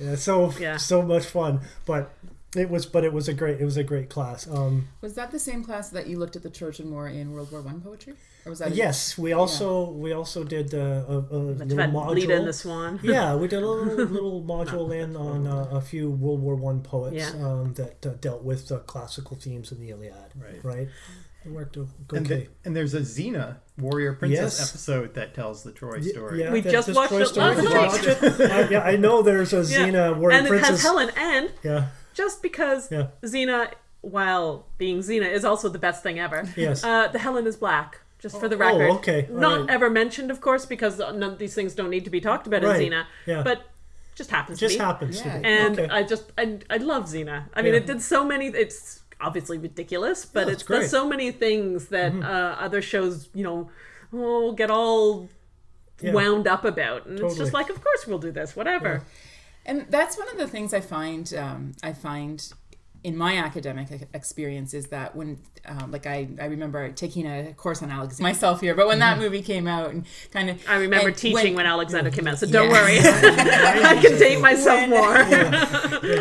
yeah, so Yeah. so much fun. But It was, but it was a great. It was a great class. Um, Was that the same class that you looked at the Trojan War in World War One poetry, or was that? a- yes, we also we also did uh, a, a little module. Leda and the Swan. yeah, we did a little little module in on uh, a few World War One poets Yeah. um, that uh, dealt with uh, classical themes in the Iliad. Right. Right. It worked okay. And, the, and there's a Xena warrior princess Yes. episode that tells the Troy story. Yeah, We just this watched Troy it story. last night. watch it? I, yeah, I know there's a Xena warrior Princess. and it has Helen, and Yeah. just because Yeah. Xena, while being Xena, is also the best thing ever. Yes. Uh, the Helen is black. Just for the Oh, record. okay. All Not right. ever mentioned, of course, because none of these things don't need to be talked about Right. in Xena. Yeah. But just happens Just to be. Just happens Yeah. to be. And okay. I just I, I love Xena. I mean, Yeah. it did so many. It's obviously ridiculous, but Yeah, it's great. so many things that uh, other shows, you know, oh, get all Yeah. wound up about, and it's just like, of course we'll do this, whatever. And that's one of the things I find. Um, I find in my academic experience is that when, um, like, I, I remember taking a course on Alexander myself here, but when that movie came out and kind of, I remember teaching when, Alexander came out, so don't Yeah. worry, I can date myself more.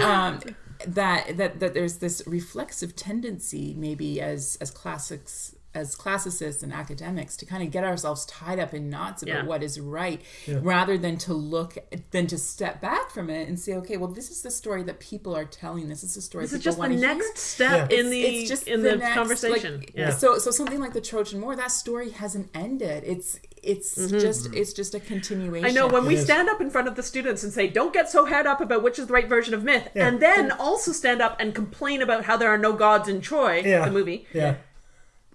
um, that that that there's this reflexive tendency maybe as as classics as classicists and academics to kind of get ourselves tied up in knots about Yeah. what is right rather than to look than to step back from it and say okay well this is the story that people are telling this is the story This is just the want to hear next step Yeah. in the it's just in the, next, conversation. like, yeah. So so something like the Trojan War, that story hasn't ended. It's it's mm-hmm. just it's just a continuation. I know when we is. stand up in front of the students and say, "Don't get so head up about which is the right version of myth," Yeah. and then also stand up and complain about how there are no gods in Troy, Yeah. the movie. yeah.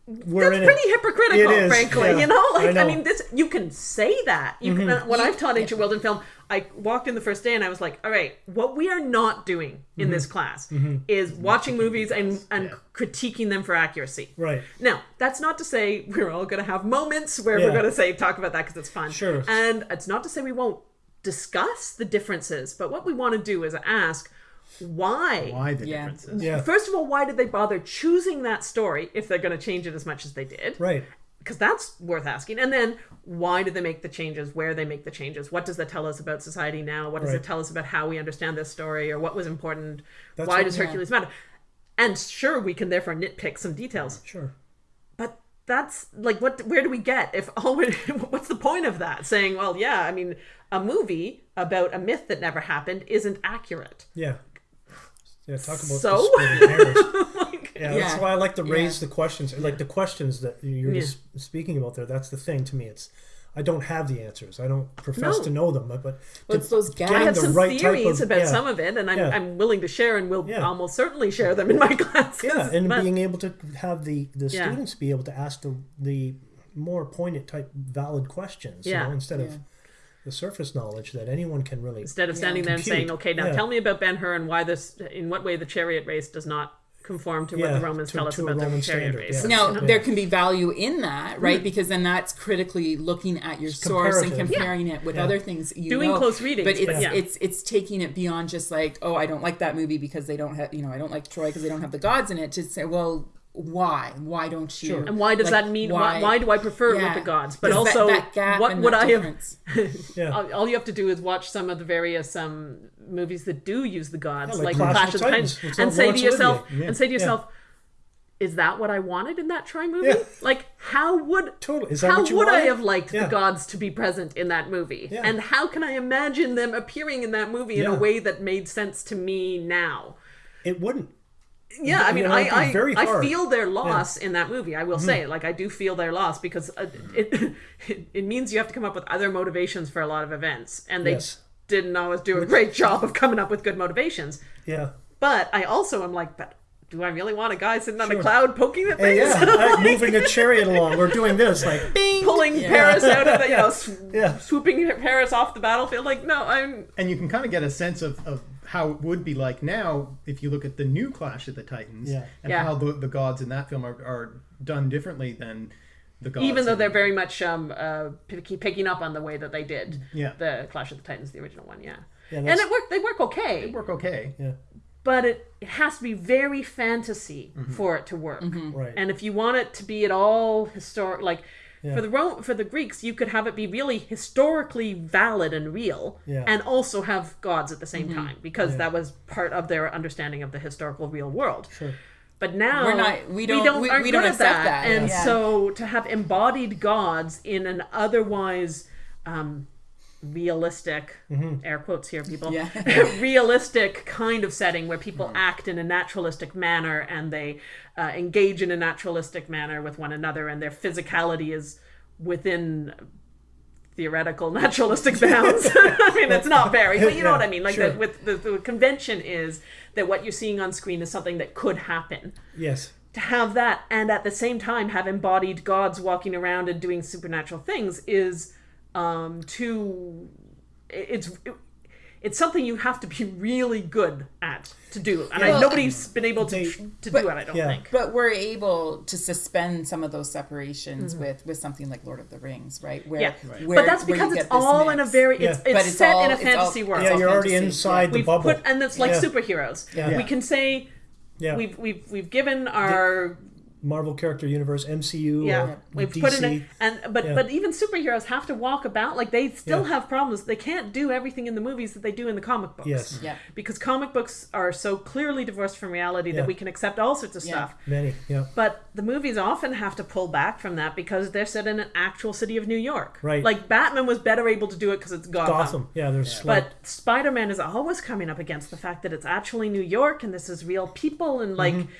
We're That's in pretty it. hypocritical, It is, frankly. yeah. You know, like I I, mean, this you can say that. You can. Uh, when I've taught ancient world and film, I walked in the first day and I was like, "All right, what we are not doing in Mm-hmm. this class is watching movies and and critiquing them for accuracy." Right. Now, that's not to say we're all going to have moments where Yeah. we're going to say talk about that because it's fun. Sure. And it's not to say we won't discuss the differences, but what we want to do is ask why. Why the Yeah. differences? Yeah. First of all, why did they bother choosing that story if they're going to change it as much as they did? Right. Because that's worth asking. And then, why did they make the changes? Where they make the changes? What does that tell us about society now? What does Right. it tell us about how we understand this story, or what was important? That's why what- does yeah. Hercules matter? And sure, we can therefore nitpick some details Sure. but that's like what where do we get if all we what's the point of that saying well yeah i mean a movie about a myth that never happened isn't accurate Yeah. Yeah. Talk about So? the splitting hairs. Like, Yeah, that's why I like to raise Yeah. the questions, like the questions that you're Yeah. just speaking about there. That's the thing to me. It's I don't have the answers. I don't profess No. to know them, but, but Well, it's those gaps. I in have the some right theories of- about yeah. some of it, and I'm, Yeah. I'm willing to share, and will Yeah. almost certainly share them in my classes. yeah, and but- being able to have the the Yeah. students be able to ask the the more poignant type valid questions, Yeah. you know, instead Yeah. of the surface knowledge that anyone can really. instead of standing there and Compute. saying, "Okay, now Yeah. tell me about Ben Hur and why this, in what way the chariot race does not conform to what the Romans to- tell us to a about the Roman chariot standard, race." yeah. Now Yeah. there can be value in that, hmm. right? Because then that's critically looking at your source and comparative. comparing it with Yeah. other things you Doing know. close readings, But it's but yeah. it's it's taking it beyond just like, oh, I don't like that movie because they don't have, you know, I don't like Troy because they don't have the gods in it. To say, well, why? Why don't you? Sure. And why does Like, that mean? Why, why do I prefer it with the gods? But Because that- also, that gap what would that I have? Yeah. all, all you have to do is watch some of the various um, movies that do use the gods, Yeah, like, like Clash, Clash of of the Titans, Titans. And say to yourself, Yeah. and say to Yeah. yourself, is that what I wanted in that Troy movie? Yeah. Like, how would Totally. Is that how what you would I have liked Yeah. the gods to be present in that movie? Yeah. And how can I imagine them appearing in that movie in a way that made sense to me now? It wouldn't. Yeah, I mean, I I, I feel their loss in that movie. I will Mm-hmm. say, like, I do feel their loss because uh, it, it it means you have to come up with other motivations for a lot of events, and they Yes. didn't always do a great job of coming up with good motivations. Yeah. But I also am like, but do I really want a guy sitting on a cloud poking at Hey, things, yeah. like moving a chariot along. We're doing this like bing. pulling Paris out of the, you know, sw- Yeah. swooping Paris off the battlefield? Like, no, I'm And you can kind of get a sense of, of how it would be like now if you look at the new Clash of the Titans Yeah. and Yeah. how the, the gods in that film are, are done differently than the gods. even though in- they're very much um uh picky, picking up on the way that they did Yeah. the Clash of the Titans, the original one, yeah. Yeah, and it worked. They work okay. They work okay. Yeah. But it, it has to be very fantasy mm-hmm. for it to work. Mm-hmm. Right. And if you want it to be at all historic, like For the Ro- for the Greeks, you could have it be really historically valid and real, Yeah. and also have gods at the same mm-hmm. time because that was part of their understanding of the historical real world. Sure. But now We're not- we don't- we- aren't we don't good at accept that, and yeah. so to have embodied gods in an otherwise um, realistic air quotes here, people Yeah. realistic kind of setting where people act in a naturalistic manner and they uh, engage in a naturalistic manner with one another and their physicality is within theoretical naturalistic bounds. I mean, it's not very, but you know Yeah, what I mean. Like sure. the, with the, the convention is that what you're seeing on screen is something that could happen. Yes. To have that and at the same time have embodied gods walking around and doing supernatural things is um, too. It's it's something you have to be really good at to do, and I, Well, nobody's been able to they- to do but- it. I don't yeah. think. But we're able to suspend some of those separations Mm-hmm. with with something like Lord of the Rings, right? Where, Yeah, where- but that's you because it's get this all in a very it's, Yeah. it's, But it's set all- in a it's all- fantasy world. Yeah, you're already fantasy. inside the we've bubble. put and it's like Yeah. superheroes. Yeah. We can say Yeah. we've we've we've given our Marvel character universe, MCU, yeah or we've DC. put in a, and but Yeah. but even superheroes have to walk about like they still Yeah. have problems. They can't do everything in the movies that they do in the comic books. Yes. Yeah. because comic books are so clearly divorced from reality Yeah. that we can accept all sorts of Yeah. stuff. Many, yeah. But the movies often have to pull back from that because they're set in an actual city of New York. Right. Like Batman was better able to do it because it's Gotham. Gotham. Yeah, there's like, But Spider Man is always coming up against the fact that it's actually New York and this is real people and like Mm-hmm.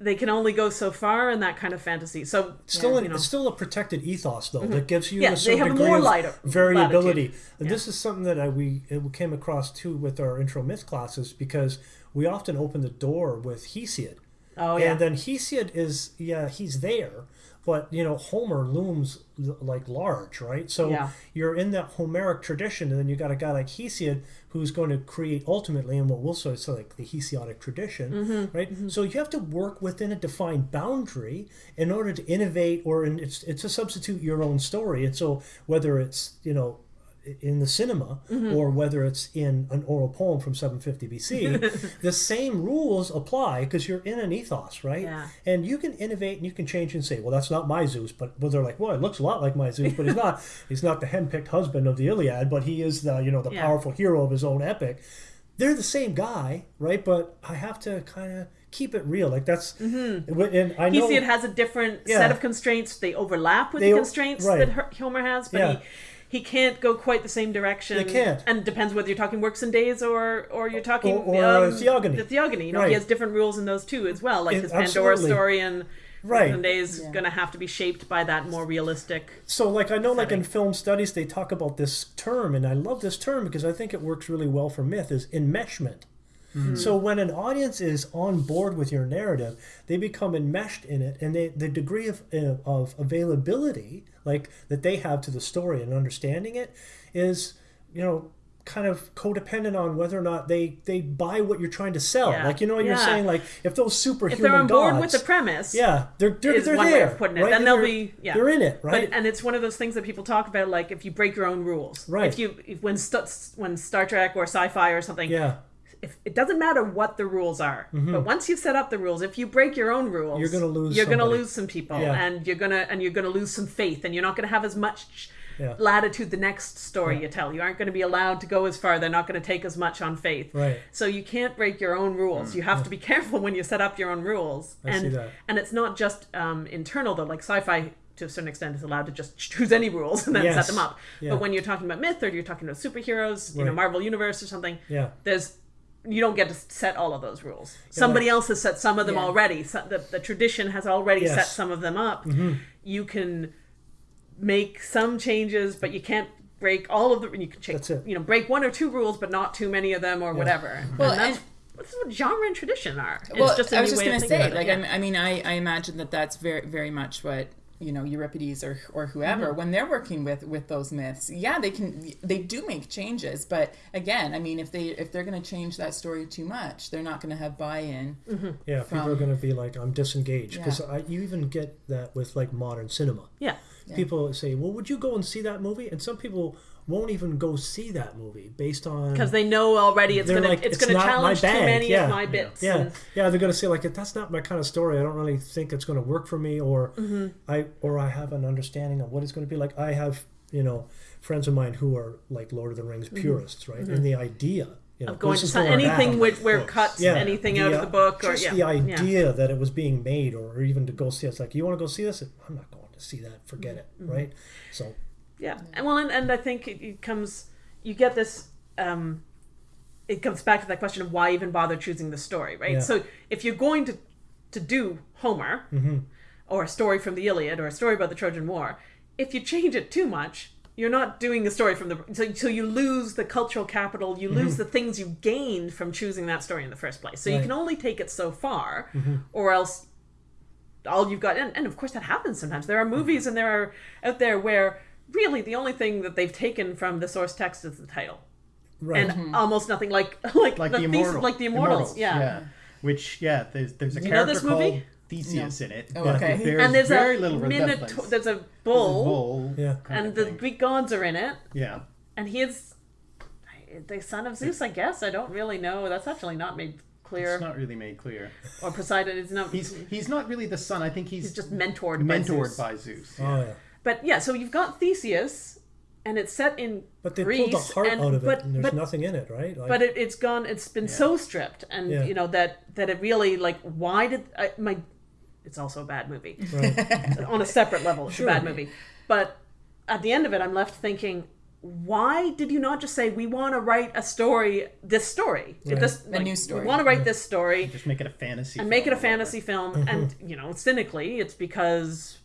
They can only go so far in that kind of fantasy. So still, you an, know, Mm-hmm. it's still a protected ethos though that gives you Yeah, a they certain have degree more of lighter- variability. And This is something that I, we it came across too with our intro myth classes because we often open the door with Hesiod. oh yeah, And then Hesiod is yeah he's there, but you know Homer looms like large, right? So Yeah. you're in that Homeric tradition, and then you got a guy like Hesiod who's going to create ultimately and what we'll say so like the Hesiodic tradition, Mm-hmm. right? So you have to work within a defined boundary in order to innovate, or in, it's it's to substitute your own story. And so whether it's you know in the cinema Mm-hmm. or whether it's in an oral poem from 750 BC, the same rules apply because you're in an ethos, right? Yeah. And you can innovate and you can change and say, well, that's not my Zeus, but well, they're like, well, it looks a lot like my Zeus, but he's not. he's not the henpicked husband of the Iliad, but he is the you know the Yeah. powerful hero of his own epic. They're the same guy, right? But I have to kind of keep it real. Like that's, Mm-hmm. and I know it has a different Yeah. set of constraints. They overlap with They the constraints right. that Homer has, but Yeah. he he can't go quite the same direction. They can't. and it depends whether you're talking works and days or or you're talking Or- or, uh, um, theogony. The theogony, you know, Right. he has different rules in those too as well. Like It- his Pandora absolutely. story and Right. Works and days Yeah. going to have to be shaped by that more realistic. So, like, I know, like in film studies, they talk about this term, and I love this term because I think it works really well for myth. Is enmeshment. So when an audience is on board with your narrative, they become enmeshed in it, and they, the degree of uh, of availability, like that they have to the story and understanding it, is you know kind of codependent on whether or not they they buy what you're trying to sell. Yeah. Like you know, what you're saying like if those superhuman If they're on board gods, with the premise, yeah, they're they're, they're one way there, of putting it. right? Then they'll They're- be- yeah. they're in it, right? But, and it's one of those things that people talk about, like if you break your own rules. Right. If you if, when st- when Star Trek or sci-fi or something, yeah. If it doesn't matter what the rules are, but once you've set up the rules, if you break your own rules, Mm-hmm. You're gonna lose You're gonna lose some people, Yeah. and you're gonna and you're gonna lose some faith, and you're not gonna have as much Yeah. latitude the next story you tell. You aren't going to be allowed to go as far. They're not going to take as much on faith. Right. So you can't break your own rules. You have to be careful when you set up your own rules. I and see that. and it's not just um, internal though. Like sci-fi to a certain extent is allowed to just choose any rules and then Yes. set them up. Yeah. But when you're talking about myth or you're talking about superheroes, you know, Marvel Universe or something, Yeah. there's you don't get to set all of those rules. Somebody else has set some of them Yeah. already. So the, the tradition has already Yes. Mm-hmm. set some of them up. You can make some changes, but you can't break all of the. You can change, you know, break one or two rules, but not too many of them or whatever. Well, and that's, and- that's what genre and tradition are. It's well, just a I was new just going to say, like, I'm- yeah. I mean, I, I imagine that that's very, very much what you know Euripides or or whoever mm-hmm. when they're working with with those myths. Yeah, they can they do make changes, but again, I mean, if they if they're going to change that story too much, they're not going to have buy-in. Mm-hmm. Yeah, people are going to be like, I'm disengaged. Because Yeah. you even get that with like modern cinema. yeah. People say, well, would you go and see that movie? And some people won't even go see that movie based on because they know already it's gonna like, it's, "It's gonna challenge too many yeah. of my bits. yeah and- yeah they're gonna say like that's not my kind of story i don't really think it's gonna work for me or Mm-hmm. i or i have an understanding of what it's gonna be like i have you know friends of mine who are like lord of the rings purists right and the idea you know Mm-hmm. of going to anything which where it cuts yeah, anything out of the book or just yeah the yeah. idea that it was being made or even to go see it. it's like you want to go see this i'm not going to see that forget it Mm-hmm. right so Yeah, and well, and, and I think it, it comes. You get this. Um, it comes back to that question of why even bother choosing the story, right? Yeah. So if you're going to to do Homer, mm-hmm. or a story from the Iliad, or a story about the Trojan War, if you change it too much, you're not doing a story from the. So, so you lose the cultural capital. You lose mm-hmm. the things you gained from choosing that story in the first place. So you can only take it so far, mm-hmm. or else all you've got and, and of course that happens sometimes there are movies and there are out there where really the only thing that they've taken from the source text is the title right and mm-hmm. almost nothing like like, like the, the, thesis- immortal, like the immortals, yeah. Which yeah, there's there's a you character this movie? called Theseus in it. Oh, but okay. There's and there's very a little minotaur there's a There's a bull, bull Yeah. and the thing. greek gods are in it yeah. and he is the son of zeus i guess i don't really know that's actually not made clear It's not really made clear. or poseidon is not He's he's not really the son. I think he's, he's just mentored by mentored Zeus. by Zeus. oh yeah but yeah so you've got theseus and it's set in but they Greece, pulled the heart and, out of but, it and there's but nothing in it right like, but it, it's gone it's been so stripped and Yeah. you know that that it really like why did I, my it's also a bad movie right. on a separate level it's Sure. a bad movie but at the end of it i'm left thinking why did you not just say we want to write a story this story Right. this A new story. we want to write this story Just make it a fantasy. and make it a film or whatever. fantasy film and mm-hmm. you know cynically it's because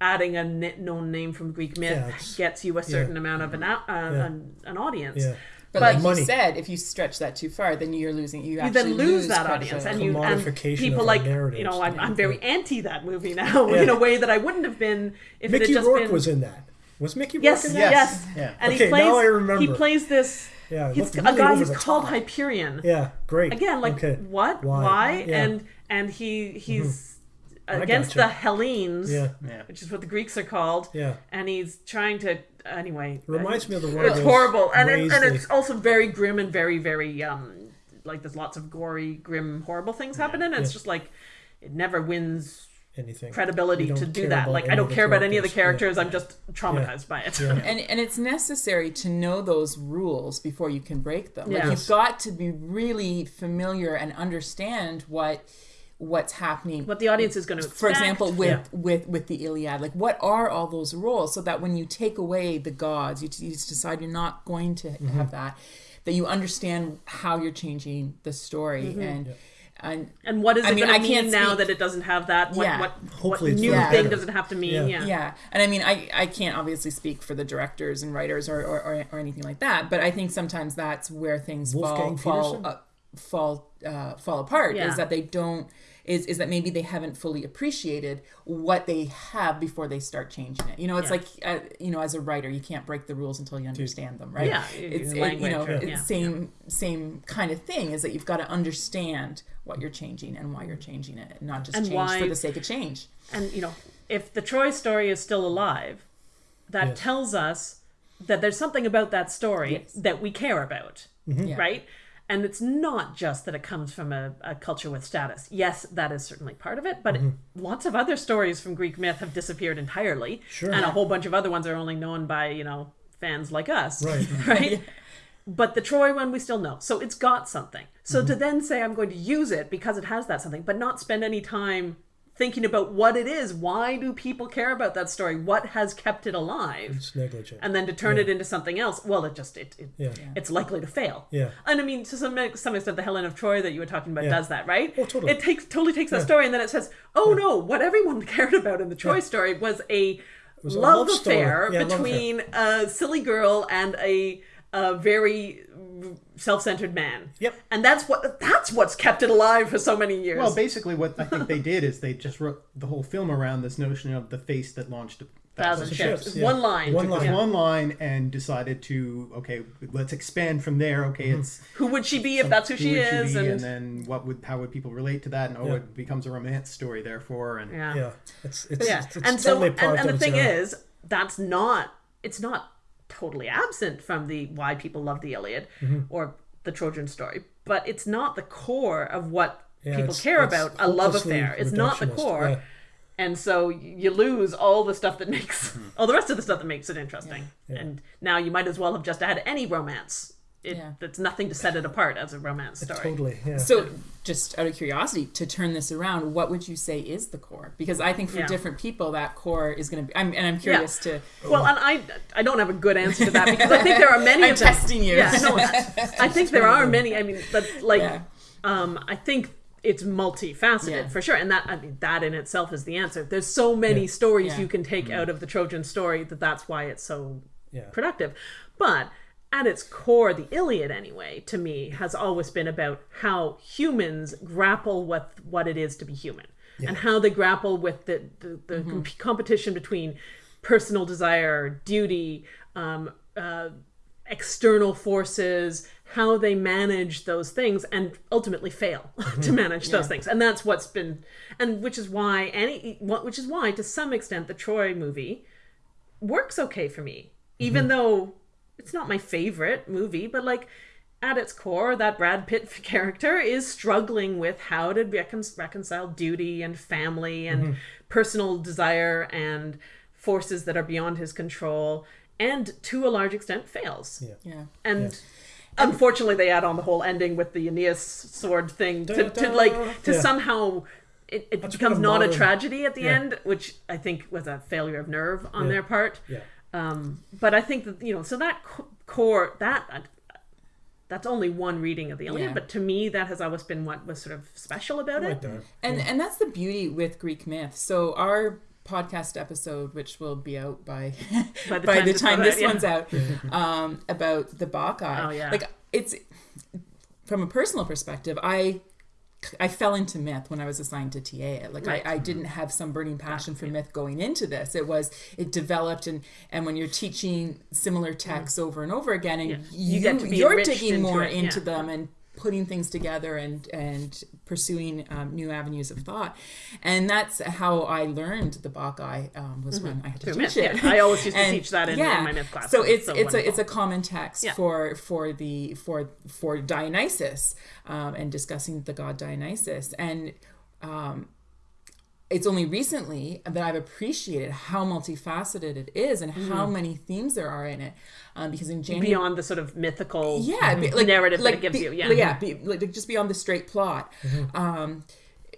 adding a known name from greek myth Yeah, gets you a certain amount of an, au- uh, an, an audience yeah But, But- like Money. you said, if you stretch that too far, then you're losing. You you actually then lose, that audience and you and Commodification people like our you know I'm, I'm very anti that movie now Yeah. in a way that I wouldn't have been if it mickey had just rourke been was in that was mickey yes rourke in yes, that Yes. Yeah. and Okay, he plays now I remember. he plays this yeah he's looked a guy who's called top. Hyperion yeah great again like okay what Why? why, Yeah. Mm-hmm. and and he he's against gotcha. the Hellenes yeah. Yeah. which is what the Greeks are called. Yeah. And he's trying to anyway reminds me of the one it's of those horrible. And, it, and it's also very grim and very very um like there's lots of gory grim horrible things happening. And it's just like it never wins anything. credibility to don't do care that. like i don't care about any of the characters. characters. I'm just traumatized by it. Yeah. and and it's necessary to know those rules before you can break them. Like Yeah. you've got to be really familiar and understand what what's happening. what the audience is going to for example, with Yeah. with with the Iliad, like what are all those rules, so that when you take away the gods, you, you decide you're not going to Mm-hmm. have that, that you understand how you're changing the story Mm-hmm. and and and what is I it mean, going I to mean can't now speak- that it doesn't have that what Yeah. what, what Hopefully it's new for thing does it have to mean Yeah. yeah, Yeah, and I mean, I, I can't obviously speak for the directors and writers or, or, or, or anything like that, but I think sometimes that's where things Wolfgang fall fall uh, fall uh, fall apart. Yeah. Is that they don't is is that maybe they haven't fully appreciated what they have before they start changing it. You know, it's Yeah. like uh, you know, as a writer, you can't break the rules until you understand them, right? Yeah, it's it, you know language, it's yeah. same same kind of thing is that you've got to understand what you're changing and why you're changing it, and not just And change why- for the sake of change. and you know if the troy story is still alive that Yes. tells us that there's something about that story Yes. that we care about Yeah. right and it's not just that it comes from a, a culture with status. Yes that is certainly part of it but lots of other stories from greek myth have disappeared entirely. Sure. and a whole bunch of other ones are only known by you know fans like us Right. right? But the troy one we still know. So it's got something. So Mm-hmm. to then say i'm going to use it because it has that something but not spend any time thinking about what it is. Why do people care about that story? What has kept it alive? It's negligent. And then to turn it into something else. Well it just it, it yeah. It's likely to fail. Yeah. and i mean to some some extent the helen of troy that you were talking about Yeah. does that right? Oh, totally. it takes totally takes that story and then it says oh no what everyone cared about in the troy story was a was a love, love affair Yeah, love affair. between a silly girl and a, a very self-centered man Yep. and that's what that's what's kept it alive for so many years Well, basically, what I think they did is they just wrote the whole film around this notion of the face that launched a thousand thousand ships, ships, yeah. one line One Just line. one line and decided to okay, let's expand from there. Okay, Mm-hmm. it's who would she be if that's who, who she would is be, and, and then what would how would people relate to that? And oh, Yeah. it becomes a romance story, therefore, and yeah yeah it's it's, yeah it's, it's and so totally a and, product and of the thing era. is that's not it's not totally absent from the why people love the Iliad or the Trojan story, but it's not the core of what Yeah, people it's- care it's about a love affair. It's not the core. yeah. And so you lose all the stuff that makes Mm-hmm. all the rest of the stuff that makes it interesting. And now you might as well have just had any romance. It, Yeah. That's nothing to set it apart as a romance story. Totally. Yeah. So, just out of curiosity, to turn this around, what would you say is the core? Because I think for Yeah. different people, that core is going to be. I'm, and I'm curious to. Well, and I I don't have a good answer to that because I think there are many I'm of them. testing you. Yeah, no, I think there are many. I mean, but like, Yeah. um, I think it's multifaceted Yeah. for sure, and that I mean that in itself is the answer. There's so many Yeah. stories Yeah. you can take out of the Trojan story that that's why it's so Yeah. productive. But at its core, the Iliad, anyway, to me, has always been about how humans grapple with what it is to be human and how they grapple with the, the, the Mm-hmm. comp- competition between personal desire, duty, um, uh, external forces, how they manage those things and ultimately fail to manage those things. And that's what's been, and which is why any, which is why to some extent the Troy movie works okay for me, even though it's not my favorite movie, but like at its core, that Brad Pitt character is struggling with how to recon- reconcile duty and family and personal desire and forces that are beyond his control, and to a large extent fails. Yeah. Yeah. And unfortunately, they add on the whole ending with the Aeneas sword thing to, to like to Yeah. somehow. It, it becomes what a not a tragedy at the Yeah. end, which I think was a failure of nerve on Yeah. their part. Yeah. Um, but I think that you know, so that core that that's only one reading of the Iliad, Yeah. but to me, that has always been what was sort of special about Right it. there. And and that's the beauty with Greek myth. So our podcast episode, which will be out by By the by time the this time this out, yeah. one's out, um, about the Bacchae. Oh, yeah. Like it's from a personal perspective, I I fell into myth when I was assigned to TA. Like Right. I, I didn't have some burning passion for myth going into this. It was it developed and and when you're teaching similar mm. texts over and over again and Yeah. you, You get to be you're digging into more it, into them and putting things together and and pursuing um, new avenues of thought and that's how i learned the bacchae um, was when i had to Mm-hmm. Teach myth, it yeah. I always used to teach that in, in my myth class. so it's it's a it's a common text Yeah. for for the for for dionysus um, and discussing the god dionysus and um, it's only recently that I've appreciated how multifaceted it is and how many themes there are in it. Um, because in January, beyond the sort of mythical yeah, be- like narrative like that it gives be- you. Yeah, yeah, be, like just beyond the straight plot. Um,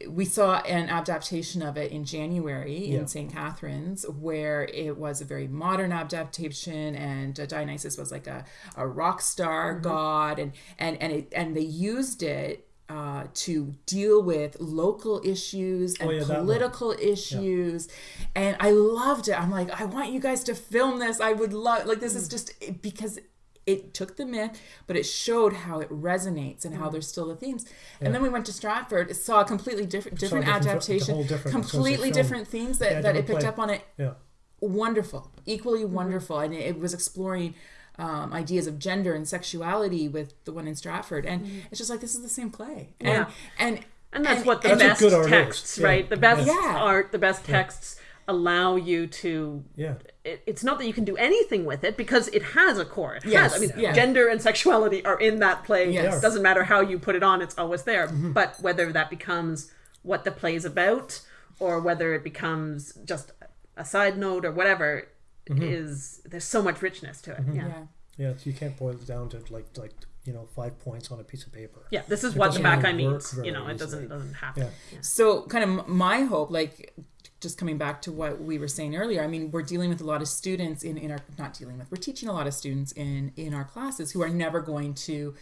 we saw an adaptation of it in January Yeah. in St. Catharines, where it was a very modern adaptation, and uh, Dionysus was like a, a rock star Mm-hmm. god, and and and it, and they used it. Uh, to deal with local issues and Oh, yeah, political issues and i loved it i'm like i want you guys to film this i would love like this is Mm. just because it took the myth, but it showed how it resonates and how Mm. there's still the themes. And then we went to Stratford, saw a completely different different different- adaptation, different- I was gonna say completely different themes that, Yeah, that it picked play. up on it. Yeah. Wonderful, equally wonderful, and it was exploring. Um, ideas of gender and sexuality with the one in Stratford, and it's just like this is the same play, and Yeah. and and that's and- what the best good texts, Yeah. right? The best Yeah. art, the best texts allow you to Yeah. it, it's not that you can do anything with it because it has a core. It Yes, has. I mean, yeah. gender and sexuality are in that play. Yes. It doesn't matter how you put it on; it's always there. Mm-hmm. But whether that becomes what the play's about, or whether it becomes just a side note or whatever, Mm-hmm. is there's so much richness to it. Yeah. yeah. Yeah. You can't boil it down to like like you know five points on a piece of paper. Yeah, this is It what the doesn't Bacchae really work means. You know, it easily. doesn't doesn't have Yeah. Yeah. So, kind of my hope, like just coming back to what we were saying earlier, I mean, we're dealing with a lot of students in, in our, not dealing with, we're teaching a lot of students in, in our classes who are never going to,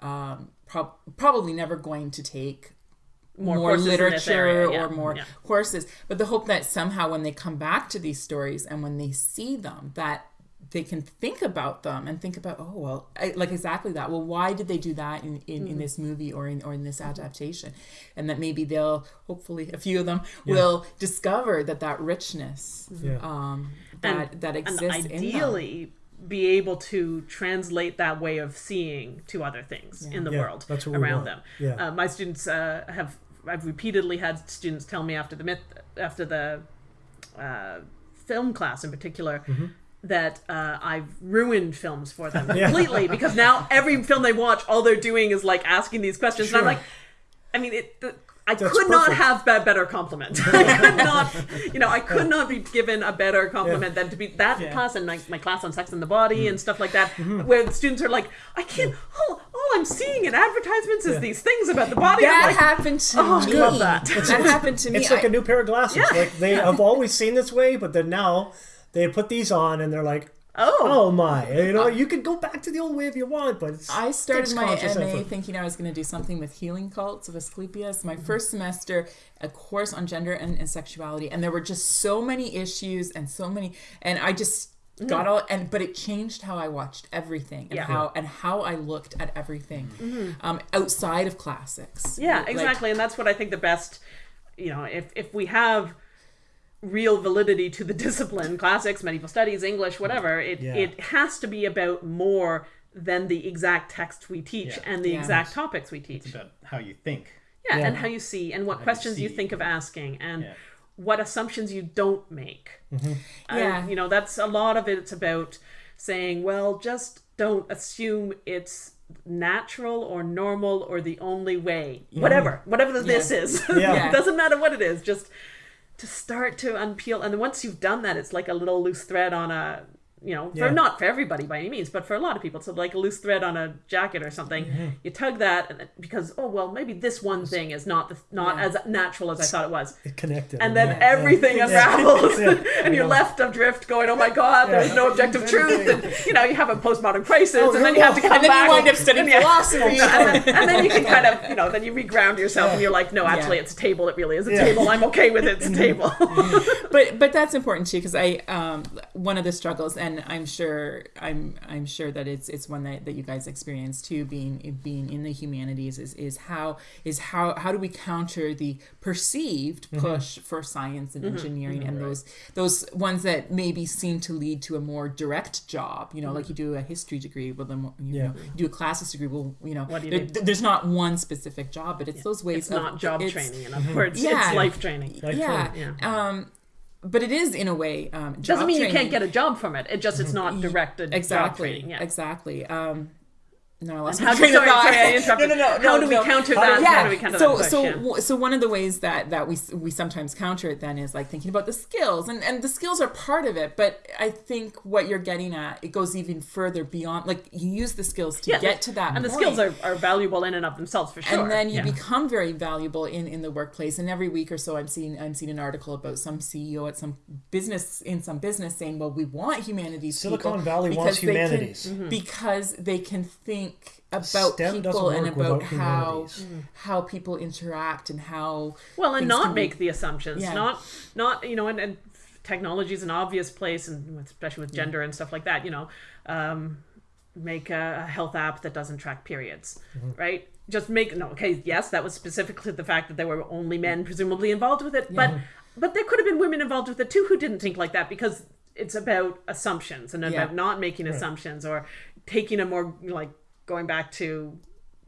um, prob- probably never going to take More more, courses in this literature area, yeah, or more yeah. courses. But the hope that somehow when they come back to these stories and when they see them, that they can think about them and think about, oh well, I, like exactly that. Well, why did they do that in, in, Mm-hmm. in this movie or in or in this adaptation? And that maybe they'll, hopefully, a few of them will discover that that richness Yeah. um, that that and exists in them. ideally be able to translate that way of seeing to other things in the Yeah, world around them. Yeah. Uh, my students uh, have I've repeatedly had students tell me after the myth after the uh, film class in particular Mm-hmm. that uh, I've ruined films for them completely because now every film they watch, all they're doing is like asking these questions, and I'm like, I mean, it. The, I That's could not have a better compliment. I could not, you know, I could not be given a better compliment than to be that class and my, my class on sex and the body Mm-hmm. and stuff like that, where the students are like, I can't, all, all I'm seeing in advertisements is these things about the body. That like, happened to Oh, I me. love that. That happened to me. It's like I- a new pair of glasses. Yeah. Like they have always seen this way, but then now they put these on and they're like, oh, oh my, you know, uh, you can go back to the old way if you want, but it's, I started my MA effort. thinking I was going to do something with healing cults of Asclepius. My first semester, a course on gender and, and sexuality, and there were just so many issues and so many, and I just mm. got all and but it changed how I watched everything and Yeah. how and how I looked at everything mm-hmm. um, outside of classics. Yeah, Like, exactly, and that's what I think the best. You know, if if we have real validity to the discipline, classics, medieval studies, English, whatever, it Yeah. it has to be about more than the exact text we teach Yeah. and the Yeah. exact topics we teach. It's about how you think. Yeah, Yeah. and how you see and what questions you see. think of asking and Yeah. what assumptions you don't make. Mm-hmm. And, Yeah. you know, that's a lot of it. It's about saying, well, just don't assume it's natural or normal or the only way. Mm-hmm. Whatever, whatever this is. Yeah. it doesn't matter what it is. Just to start to unpeel. And once you've done that, it's like a little loose thread on a, you know, for Yeah. not for everybody by any means, but for a lot of people, it's like a loose thread on a jacket or something. Mm-hmm. You tug that, and it- because oh well, maybe this one thing is not the, not Yeah. as natural as I thought it was, it connected. and then yeah. everything Yeah. unravels, Yeah. and you're left adrift, going, "Oh my God, there's no objective truth." And you know, you have a postmodern crisis, and then you have to come and then back, you wind up studying and yeah. philosophy. and, then, and then you can kind of, you know, then you reground yourself, and you're like, "No, actually, Yeah. it's a table. It really is a Yeah. table. I'm okay with it. It's a table." but but that's important too because I um one of the struggles and I'm sure I'm I'm sure that it's it's one that, that you guys experience too being being in the humanities is is how is how how do we counter the perceived mm-hmm. push for science and mm-hmm. engineering and those those ones that maybe seem to lead to a more direct job you know like you mm-hmm. do a history degree well then you, Yeah. know, you do a classics degree well you know What do you there- do? there's not one specific job but it's those ways It's of, not job it's- training, in other words. Yeah. It's life training. Like, yeah, Yeah. um but it is in a way um job Doesn't mean you can't get a job from it. It just it's not directed job exactly training. Yeah. exactly um no, I lost How my do, train sorry, of thought. sorry, I interrupted. no, no, no, How no, do we no. counter that? do- How do we counter so that so question? w- so one of the ways that that we we sometimes counter it then is like thinking about the skills and and the skills are part of it but I think what you're getting at it goes even further beyond like you use the skills to Yeah, get to that and the skills are, are valuable in and of themselves for sure. and then you Yeah. become very valuable in, in the workplace and every week or so i'm seeing i'm seeing an article about some ceo at some business in some business saying well we want humanities Silicon people Valley wants because they can- humanities. Mm-hmm. because they can think about STEM people and about how humanities. Mm-hmm. how people interact and how well and not can be- make the assumptions. Yeah. not not you know and, and technology is an obvious place and especially with gender and stuff like that you know um, make a, a health app that doesn't track periods mm-hmm. right? Just make no okay yes that was specific to the fact that there were only men mm. presumably involved with it but but there could have been women involved with it too who didn't think like that because it's about assumptions and Yeah. about not making assumptions or taking a more like going back to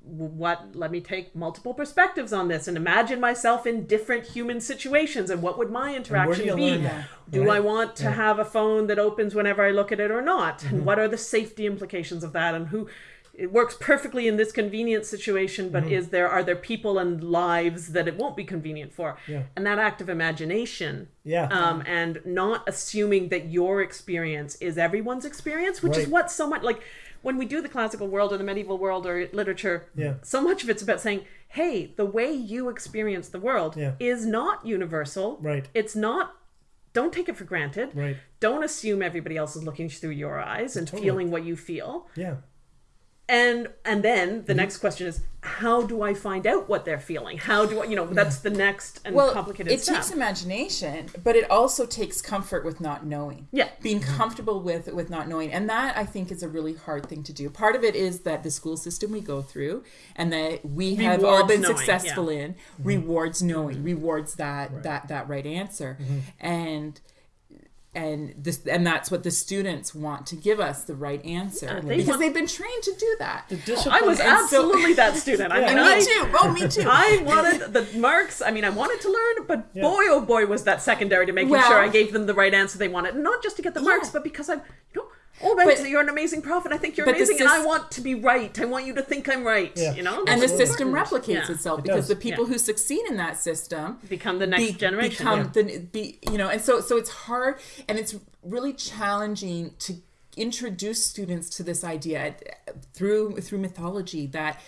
what let me take multiple perspectives on this and imagine myself in different human situations and what would my do interaction be do right? i want to have a phone that opens whenever i look at it or not and what are the safety implications of that and who it works perfectly in this convenient situation but is there are there people and lives that it won't be convenient for. Yeah. and that act of imagination Yeah. um, and not assuming that your experience is everyone's experience, which is what so much like when we do the classical world or the medieval world or literature. Yeah. So much of it's about saying, "Hey, the way you experience the world Yeah. is not universal. Right. It's not. Don't take it for granted. Right. Don't assume everybody else is looking through your eyes and Totally. feeling what you feel. Yeah. And and then Mm-hmm. the next question is, how do I find out what they're feeling? How do I, you know, that's the next and well complicated it step. takes imagination but it also takes comfort with not knowing Yeah. being mm-hmm. comfortable with with not knowing and that i think is a really hard thing to do part of it is that the school system we go through and that we have all been knowing, successful yeah. in mm-hmm. rewards knowing mm-hmm. rewards that that that right answer and and this and that's what the students want to give us the right answer they because want- they've been trained to do that. The oh, I was And so- absolutely that student. I Yeah. mean, I, me too. Oh, me too. I wanted the marks. I mean, I wanted to learn, but Yeah. boy, oh boy, was that secondary to making Well- sure I gave them the right answer they wanted. Not just to get the marks, but because I'm, you know, oh, right, But- so you're an amazing prophet. I think you're but the amazing, and I want to be right. I want you to think I'm right. Yeah. You know, and the system important. replicates Yeah. itself It because does. the people Yeah. who succeed in that system Become the next be- generation. become the be you know and so so it's hard and it's really challenging to introduce students to this idea uh, through through mythology that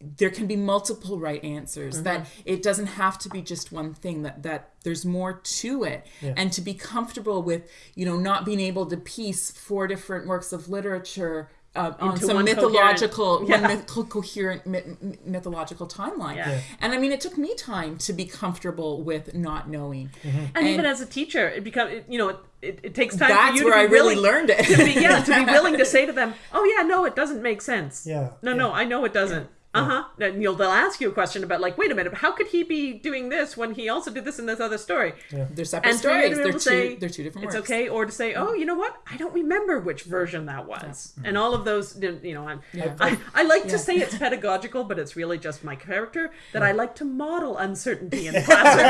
there can be multiple right answers that Mm-hmm. it doesn't have to be just one thing that that there's more to it and to be comfortable with you know not being able to piece four different works of literature uh, on Into some one mythological coherent- one yeah. myth- coherent myth- myth- mythological timeline Yeah. Yeah. and i mean it took me time to be comfortable with not knowing and, even as a teacher, it become it, you know it, it, it takes time. That's for you where to I really willing, learned it. to be, yeah, to be willing to say to them, "Oh yeah, no, it doesn't make sense." Yeah, No, yeah. no, I know it doesn't. Uh huh. And you'll they'll ask you a question about like, wait a minute, how could he be doing this when he also did this in this other story? they're separate And for you to stories they're two to say they're two different it's works okay, or to say, oh, you know what, I don't remember which version that was, and all of those, you know, I'm, I, I like to say it's pedagogical, but it's really just my character that I like to model uncertainty in classroom.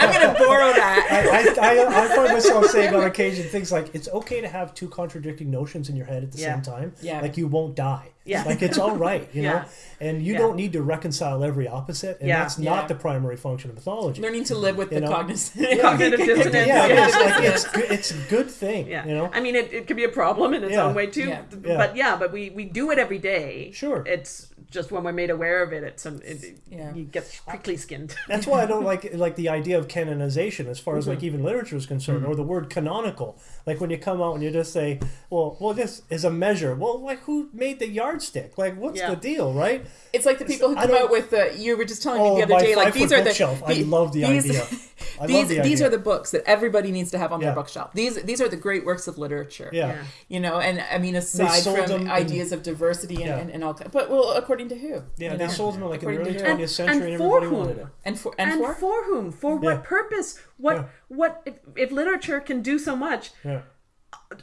i'm gonna borrow that I, I, I, I find myself saying on occasion things like it's okay to have two contradicting notions in your head at the Yeah. same time. Yeah. Like you won't die. Yeah. Like it's all right, you Yeah. know? And you Yeah. don't need to reconcile every opposite. And Yeah. that's not Yeah. the primary function of mythology. learning to live with You the know? cognizant Cognitive dissonance. yeah, yeah. it's like it's it's a good thing. Yeah, You know? I mean, it, it could be a problem in its Yeah. own way too. Yeah. Yeah. But yeah, but we we do it every day. Sure. It's just when we're made aware of it, it's some it, Yeah. you get quickly skinned. That's why I don't like like the idea of canonization as far as Mm-hmm. like even literature is concerned, or the word canonical. Like when you come out and you just say, "Well, well, this is a measure." Well, like who made the yardstick? Like, what's Yeah. the deal, right? it's like the people who I come out with the you were just telling Oh, me the other day like these are the bookshelf. I love the these, idea. I these the these idea. are the books that everybody needs to have on Yeah. their bookshelf these these are the great works of literature Yeah. Yeah. you know and i mean aside from in- ideas of diversity and, Yeah. and, and all but well according to who Yeah, you they know? sold them like in the early 20th century, and, and for everybody whom? wanted it. and for and, and for, for whom? For what purpose? What Yeah. what if, if literature can do so much? Yeah.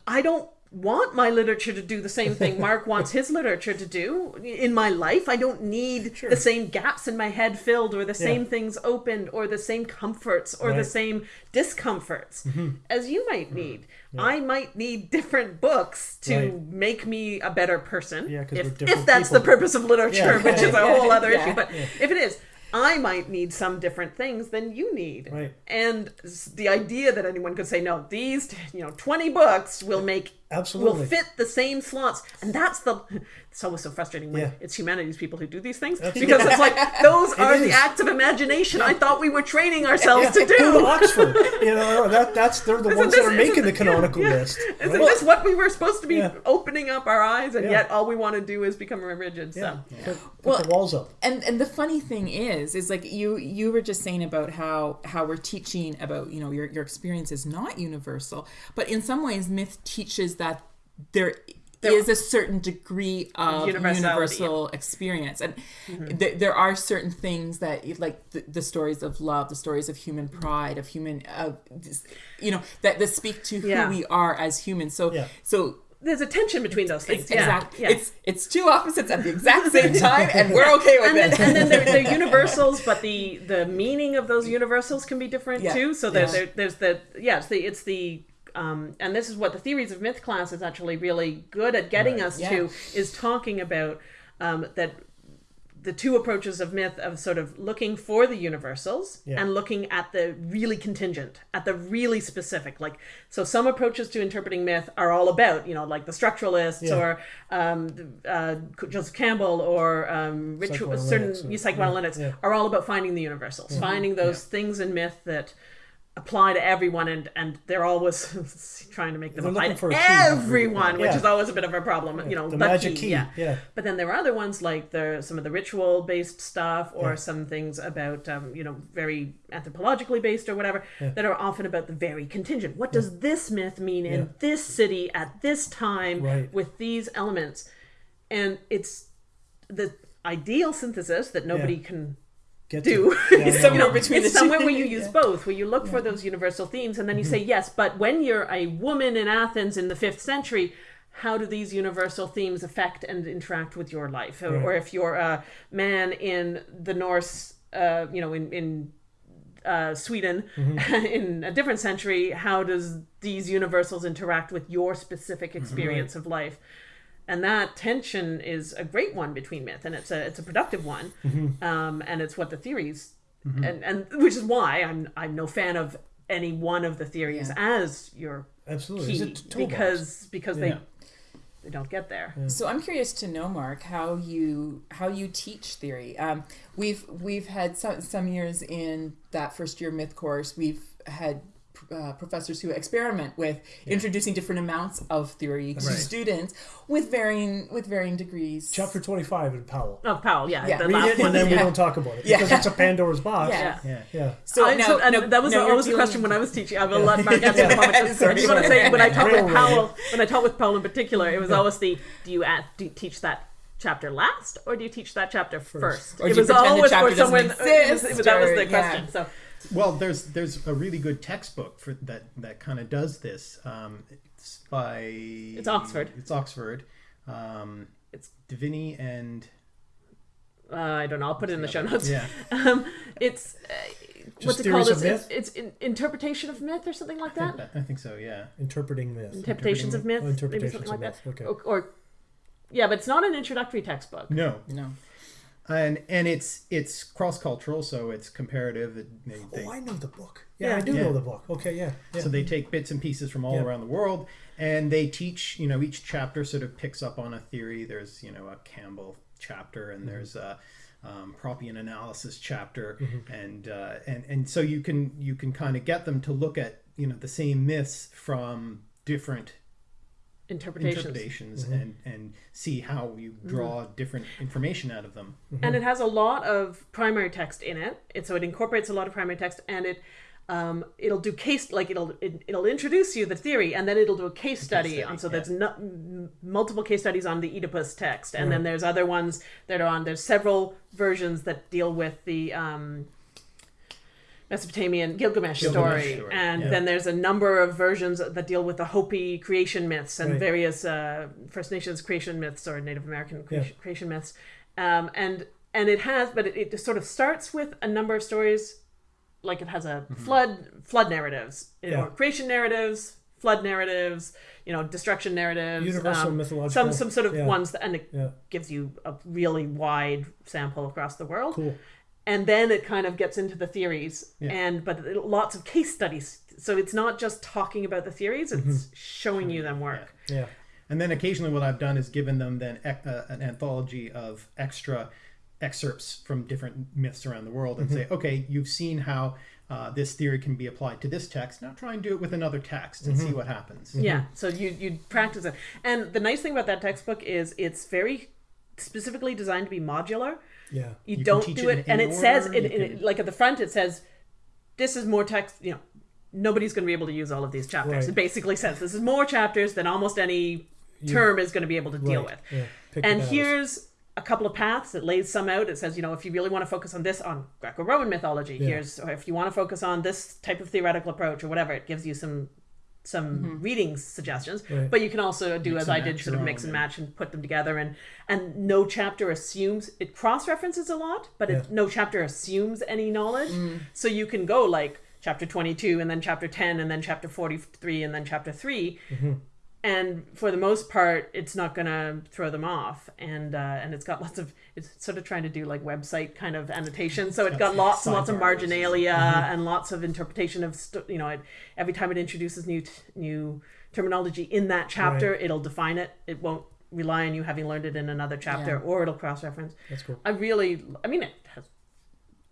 I don't want my literature to do the same thing Mark wants his literature to do in my life. I don't need Sure. the same gaps in my head filled or the same Yeah. things opened or the same comforts or the Right. Mm-hmm. same discomforts as you might need. I might need different books to Right. make me a better person. Yeah, if, if that's people. the purpose of literature, Yeah. which is a whole other Yeah. issue. But if it is, I might need some different things than you need. Right. And the idea that anyone could say, no, these, you know, 20 books will make, Absolutely. will fit the same slots. And that's the, it's always so frustrating when Yeah. it's humanities people who do these things. Absolutely. Because it's like, those are the acts of imagination I thought we were training ourselves to Go to do. Oxford. You know, that that's they're the Isn't ones this- that are making the canonical yeah. list. Isn't right? this what we were supposed to be Yeah. opening up our eyes, and Yeah. yet all we want to do is become rigid? So. Yeah. Put, put Well, the walls up. and and the funny thing is is like you you were just saying about how how we're teaching about you know your your experience is not universal but in some ways myth teaches that there is a certain degree of universal experience and mm-hmm. th- there are certain things that like the, the stories of love the stories of human mm-hmm. pride of human of you know that that speak to who we are as humans so Yeah. so There's a tension between those things. it's yeah. exact yeah. it's it's two opposites at the exact same time and we're okay with and it and then they're, they're universals, but the the meaning of those universals can be different Yeah. too. So there, Yeah. there's the yeah, it's the it's the um, and this is what the theories of myth class is actually really good at getting us Yeah. to is talking about um, that the two approaches of myth of sort of looking for the universals Yeah. and looking at the really contingent at the really specific like so some approaches to interpreting myth are all about you know like the structuralists Yeah. or um, uh, joseph campbell or um, ritual certain Psychoanalytics yeah. are all about finding the universals finding those things in myth that apply to everyone and and they're always trying to make them apply for to everyone which is always a bit of a problem you know the magic key, key, yeah yeah. but then there are other ones like the some of the ritual based stuff or Yeah. some things about um, you know very anthropologically based or whatever that are often about the very contingent. What does this myth mean in this city at this time Right. with these elements? And it's the ideal synthesis that nobody Yeah. can get do. to. Yeah, It's somewhere no. between it's the two. where you use Yeah. both, where you look for those universal themes, and then you say yes. But when you're a woman in Athens in the fifth century, how do these universal themes affect and interact with your life? Or, or if you're a man in the Norse, uh, you know, in in uh, Sweden in a different century, how does these universals interact with your specific experience of life? And that tension is a great one between myth, and it's a it's a productive one, um, and it's what the theories, and and which is why I'm I'm no fan of any one of the theories as your Absolutely. key It's a toolbox. because because Yeah. they they don't get there. So I'm curious to know, Mark, how you how you teach theory. Um, we've we've had some some years in that first year myth course. We've had uh, professors who experiment with introducing different amounts of theory to Right. students with varying with varying degrees. Chapter 25 in Powell. Oh, Powell, yeah, Yeah. the Read last it one. and then we yeah. don't talk about it Yeah. because it's a Pandora's box. Yeah. Yeah. Yeah. So I- now, so- and that was now the, you're always the dealing- question when I was teaching. I will let Mark answer in a moment. Just- Sorry. I just want to say when I taught with Powell, when I taught with Powell in particular, it was always the do you, add, do you teach that chapter last or do you teach that chapter first? Or it do you was always for doesn't someone. it was- exist, that was the yeah. question. So Well, there's there's a really good textbook for that that kind of does this. Um, it's by It's Oxford. It's Oxford. Um, It's- Divini and uh, I don't know. I'll put it in the show notes. yeah. Um, it's uh, what's it called? of It's, myth? it's, it's in, interpretation of myth or something like that. I think so. Yeah. Interpreting myth. Interpretations of myth, Oh, maybe interpretations something like of that. myth, okay. Or, or yeah, but it's not an introductory textbook. No. No. And and it's it's cross cultural, so it's comparative. It- They, they, Oh, I know the book. Yeah, Yeah. I do Yeah. know the book. Okay, yeah. yeah. So they take bits and pieces from all around the world, and they teach. You know, each chapter sort of picks up on a theory. There's you know a Campbell chapter, and there's a um, Proppian analysis chapter, and uh, and and so you can you can kind of get them to look at you know the same myths from different Interpretations. interpretations and and see how you draw different information out of them. and it has a lot of primary text in it. it so it incorporates a lot of primary text and it um, it'll do case like it'll it, it'll introduce you the theory and then it'll do a case study, study, on so yeah. there's no, m- multiple case studies on the oedipus text and then there's other ones that are on there's several versions that deal with the um, Mesopotamian Gilgamesh, Gilgamesh story, story, and yeah. then there's a number of versions that deal with the Hopi creation myths and Right. various uh, First Nations creation myths or Native American crea- Yeah. creation myths, um, and and it has, but it, it just sort of starts with a number of stories, like it has a flood flood narratives, you know, Yeah. creation narratives, flood narratives, you know, destruction narratives, Universal um, mythological. some some sort of yeah. ones, that, and it Yeah. gives you a really wide sample across the world Cool. And then it kind of gets into the theories Yeah. and but lots of case studies so it's not just talking about the theories it's Mm-hmm. showing you them work Yeah. And then occasionally, what I've done is given them then uh, an anthology of extra excerpts from different myths around the world, and say, okay, you've seen how uh, this theory can be applied to this text. Now try and do it with another text and see what happens. yeah so you you practice it and the nice thing about that textbook is it's very specifically designed to be modular Yeah. you, can don't do it it, and it says it, you it- like at the front it says this is more text you know nobody's going to be able to use all of these chapters Right. it basically says this is more chapters than almost any term is going to be able to deal Right. with Yeah. And here's a couple of paths it lays some out it says you know if you really want to focus on this on greco-roman mythology Yeah. here's or if you want to focus on this type of theoretical approach or whatever it gives you some some reading suggestions Right. but you can also do Mix as i did sort of mix and yeah. match and put them together. And and no chapter assumes it cross-references a lot but it, no chapter assumes any knowledge. So you can go like chapter 22 and then chapter 10 and then chapter 43 and then chapter 3 and for the most part it's not going to throw them off. And uh, and it's got lots of it's sort of trying to do like website kind of annotation so it's got lots and lots of marginalia and lots of interpretation of st- you know it, every time it introduces new t- new terminology in that chapter Right. it'll define it it won't rely on you having learned it in another chapter Yeah. or it'll cross reference That's cool. i really i mean it has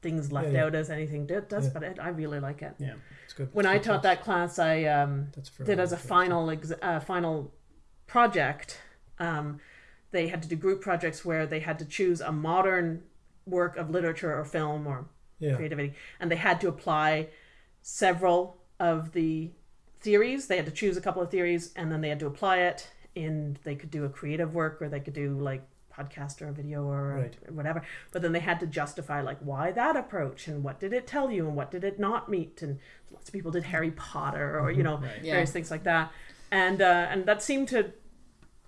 things left Yeah, yeah. out as anything does Yeah. but it, i really like it Yeah. It's good. when It's I good taught class. that class, I um, did as a final ex- uh, final project. Um, they had to do group projects where they had to choose a modern work of literature or film or Yeah. creativity, and they had to apply several of the theories. They had to choose a couple of theories, and then they had to apply it. And they could do a creative work, or they could do like podcast or a video or Right. whatever. But then they had to justify like why that approach and what did it tell you and what did it not meet. And lots of people did Harry Potter or you know Yeah. various things like that. And uh, and that seemed to.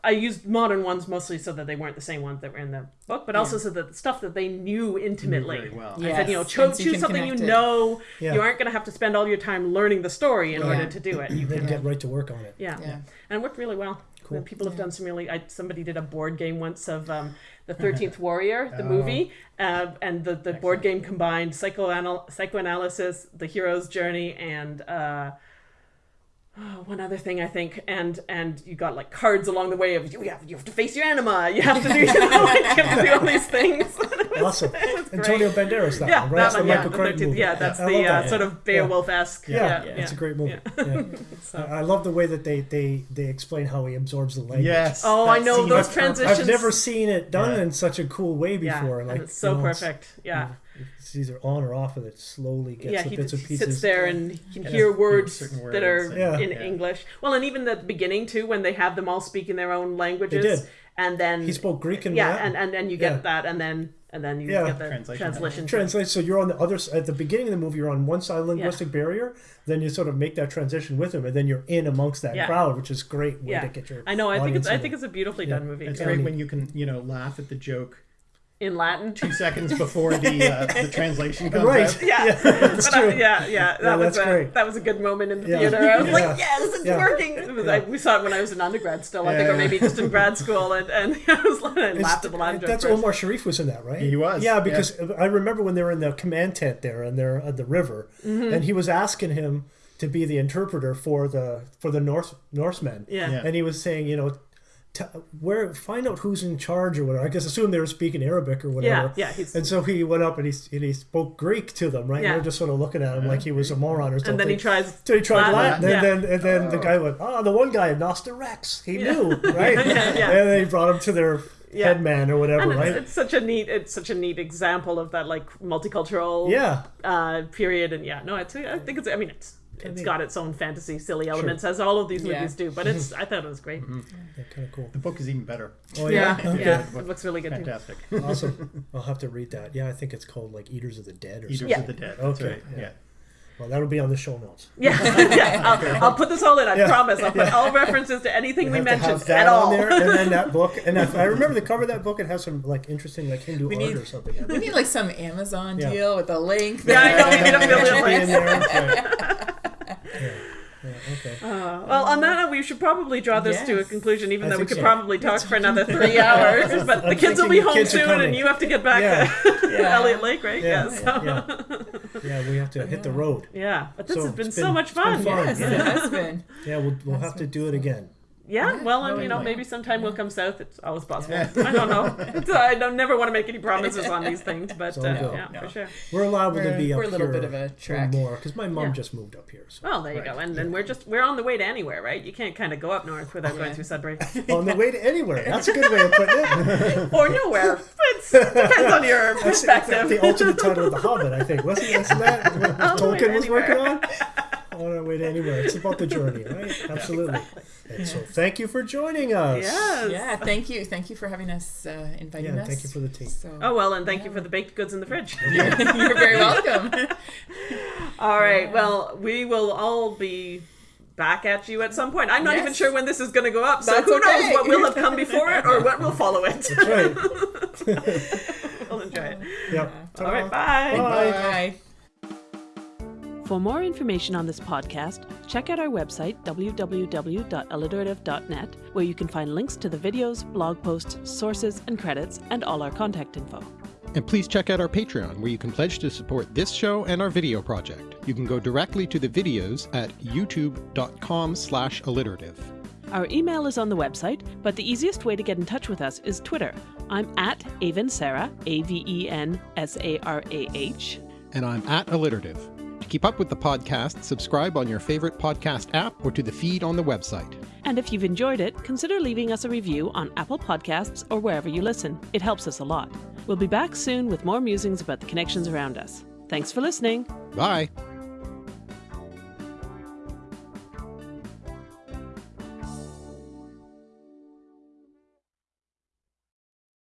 I used modern ones mostly so that they weren't the same ones that were in the book, but also so that the stuff that they knew intimately. very well. I said, you know, cho- so choose can something you know. Yeah. You aren't going to have to spend all your time learning the story in Yeah. order to do it. You can, get right to work on it. yeah. Yeah. and it worked really well. Cool. And people have done some really. I, somebody did a board game once of um, the Thirteenth Warrior, the movie, uh, and the the board game combined psychoanal- psychoanalysis, the hero's journey, and. Uh, Oh, one other thing I think, and and you got like cards along the way of you have you have to face your anima, you have to do you know, like, you have to do all these things. Awesome. Antonio Banderas, that yeah, one, right? that That's one, the yeah, Michael Crichton movie. yeah, that's I the love uh, sort of Beowulf esque. Yeah, Yeah, yeah. it's a great movie. Yeah. So- I I love the way that they, they, they explain how he absorbs the language. Yes. Oh, I know scene those is transitions. I've never seen it done Yeah. in such a cool way yeah, before. and like it's so you know, perfect. Yeah, It's either on or off, and it slowly gets yeah. the He, bits and he pieces. sits there and he can Yeah. hear Yeah, words certain that are. Yeah. in Yeah. English. Well, and even the beginning too, when they have them all speak in their own languages, did. and then He spoke Greek and yeah, Latin. and, and and you get Yeah. that, and then and then you Yeah. get the Translation. translation. Translate. So you're on the other s- at the beginning of the movie. You're on one side of the linguistic barrier. Then you sort of make that transition with him, and then you're in amongst that Yeah. crowd, which is great way Yeah, to get your. I know. I think it's I think it. it's a beautifully done movie. It's great when you can, you know, laugh at the joke in Latin. two seconds before the uh, the translation comes Right. out. Yeah, that's But I- true. yeah, yeah. That Yeah, was a, great. that was a good moment in the Yeah. theater. I was Yeah. like, yes, it's Yeah. working. It was, I, we saw it when I was in undergrad still, I think, or maybe just in grad school, and, and I was like, I laughed at the Latin. That's first. Omar Sharif was in that, right? He was, Yeah, yeah. because I remember when they were in the command tent there and they're at the river, Mm-hmm. and he was asking him to be the interpreter for the for the Norse Norsemen. Yeah. Yeah. and he was saying, you know. T- where find out who's in charge or whatever. I guess assume they were speaking Arabic or whatever. Yeah, yeah, he's- and so he went up and he and he spoke Greek to them, right? Yeah. And they're just sort of looking at him like he was a moron or something. And then he tries. So he tried Latin, Latin, yeah. and then and then the guy went, "Oh, the one guy, Noster Rex, he knew, right?" Yeah, yeah. And they brought him to their Yeah. headman or whatever, it's, right? it's such a neat, it's such a neat example of that like multicultural yeah, uh, period. And yeah, no, it's I think it's. I mean, it's it's neat. got its own fantasy, silly elements, as all of these Yeah. movies do. But it's I thought it was great. Mm-hmm. yeah kind of cool. The book is even better. Oh Yeah, yeah, yeah, Okay. it looks really good too. Fantastic. awesome. I'll have to read that. Yeah, I think it's called like Eaters of the Dead or Eaters something. Yeah. of the Dead. That's Okay, right. yeah. Yeah. Well, that'll be on the show notes. Yeah, yeah. I'll, I'll put this all in. I Yeah. promise. I'll put all references to anything we have mentioned at all. on there, and then that book. And if, I remember the cover of that book. It has some like interesting like Hindu art need- or something. We need like some Amazon Yeah. deal with a link. Yeah, I know. We need a It million should be in links. There. That's right. Yeah. Yeah, okay. Uh, well, on that note, we should probably draw this to a conclusion, even I though we could so. probably talk for another three hours. But the kids will be home soon, and you have to get back Yeah. to Yeah. Elliott Lake, right? Yeah, Yeah. so- yeah. Yeah, we have to hit the road. Yeah, but this So has been, it's so been- much it's been fun. fun. Yes, Yeah. it has been. Yeah, we'll, we'll have to do it again. Yeah, well, no, and, you know, we maybe might. sometime we'll come south. It's always possible. I don't know. It's, I don't never want to make any promises on these things, but all uh, good. yeah, No. for sure. We're allowed to We're- be up we're a little here bit of a for trek. more because my mom Yeah. just moved up here. So Well, there you go. And then we're just we're on the way to anywhere, right? You can't kind of go up north without going through Sudbury on the way to anywhere. That's a good way of putting it. or nowhere. It depends on your That's, that's perspective. the ultimate title of The Hobbit, I think. Wasn't, wasn't that what On the way to Tolkien was working on? On our way to anywhere. It's about the journey, right? Absolutely. And so thank you for joining us. Yes. Yeah, thank you. Thank you for having us, uh, inviting Yeah, us. thank you for the tea. So, Oh well, and thank you for the baked goods in the fridge. you're very welcome. All right. Well, we will all be back at you at some point. I'm not Yes. even sure when this is going to go up, so That's who knows what will have come before it or what will follow it. That's right. we'll enjoy it. Yep. All right. Bye. Bye. Bye. For more information on this podcast, check out our website, www.alliterative.net, where you can find links to the videos, blog posts, sources, and credits, and all our contact info. And please check out our Patreon, where you can pledge to support this show and our video project. You can go directly to the videos at youtube.com slash alliterative. Our email is on the website, but the easiest way to get in touch with us is Twitter. I'm at Aven Sarah, A V E N S A R A H. And I'm at alliterative. To keep up with the podcast, subscribe on your favorite podcast app or to the feed on the website. And if you've enjoyed it, consider leaving us a review on Apple Podcasts or wherever you listen. It helps us a lot. We'll be back soon with more musings about the connections around us. Thanks for listening. Bye!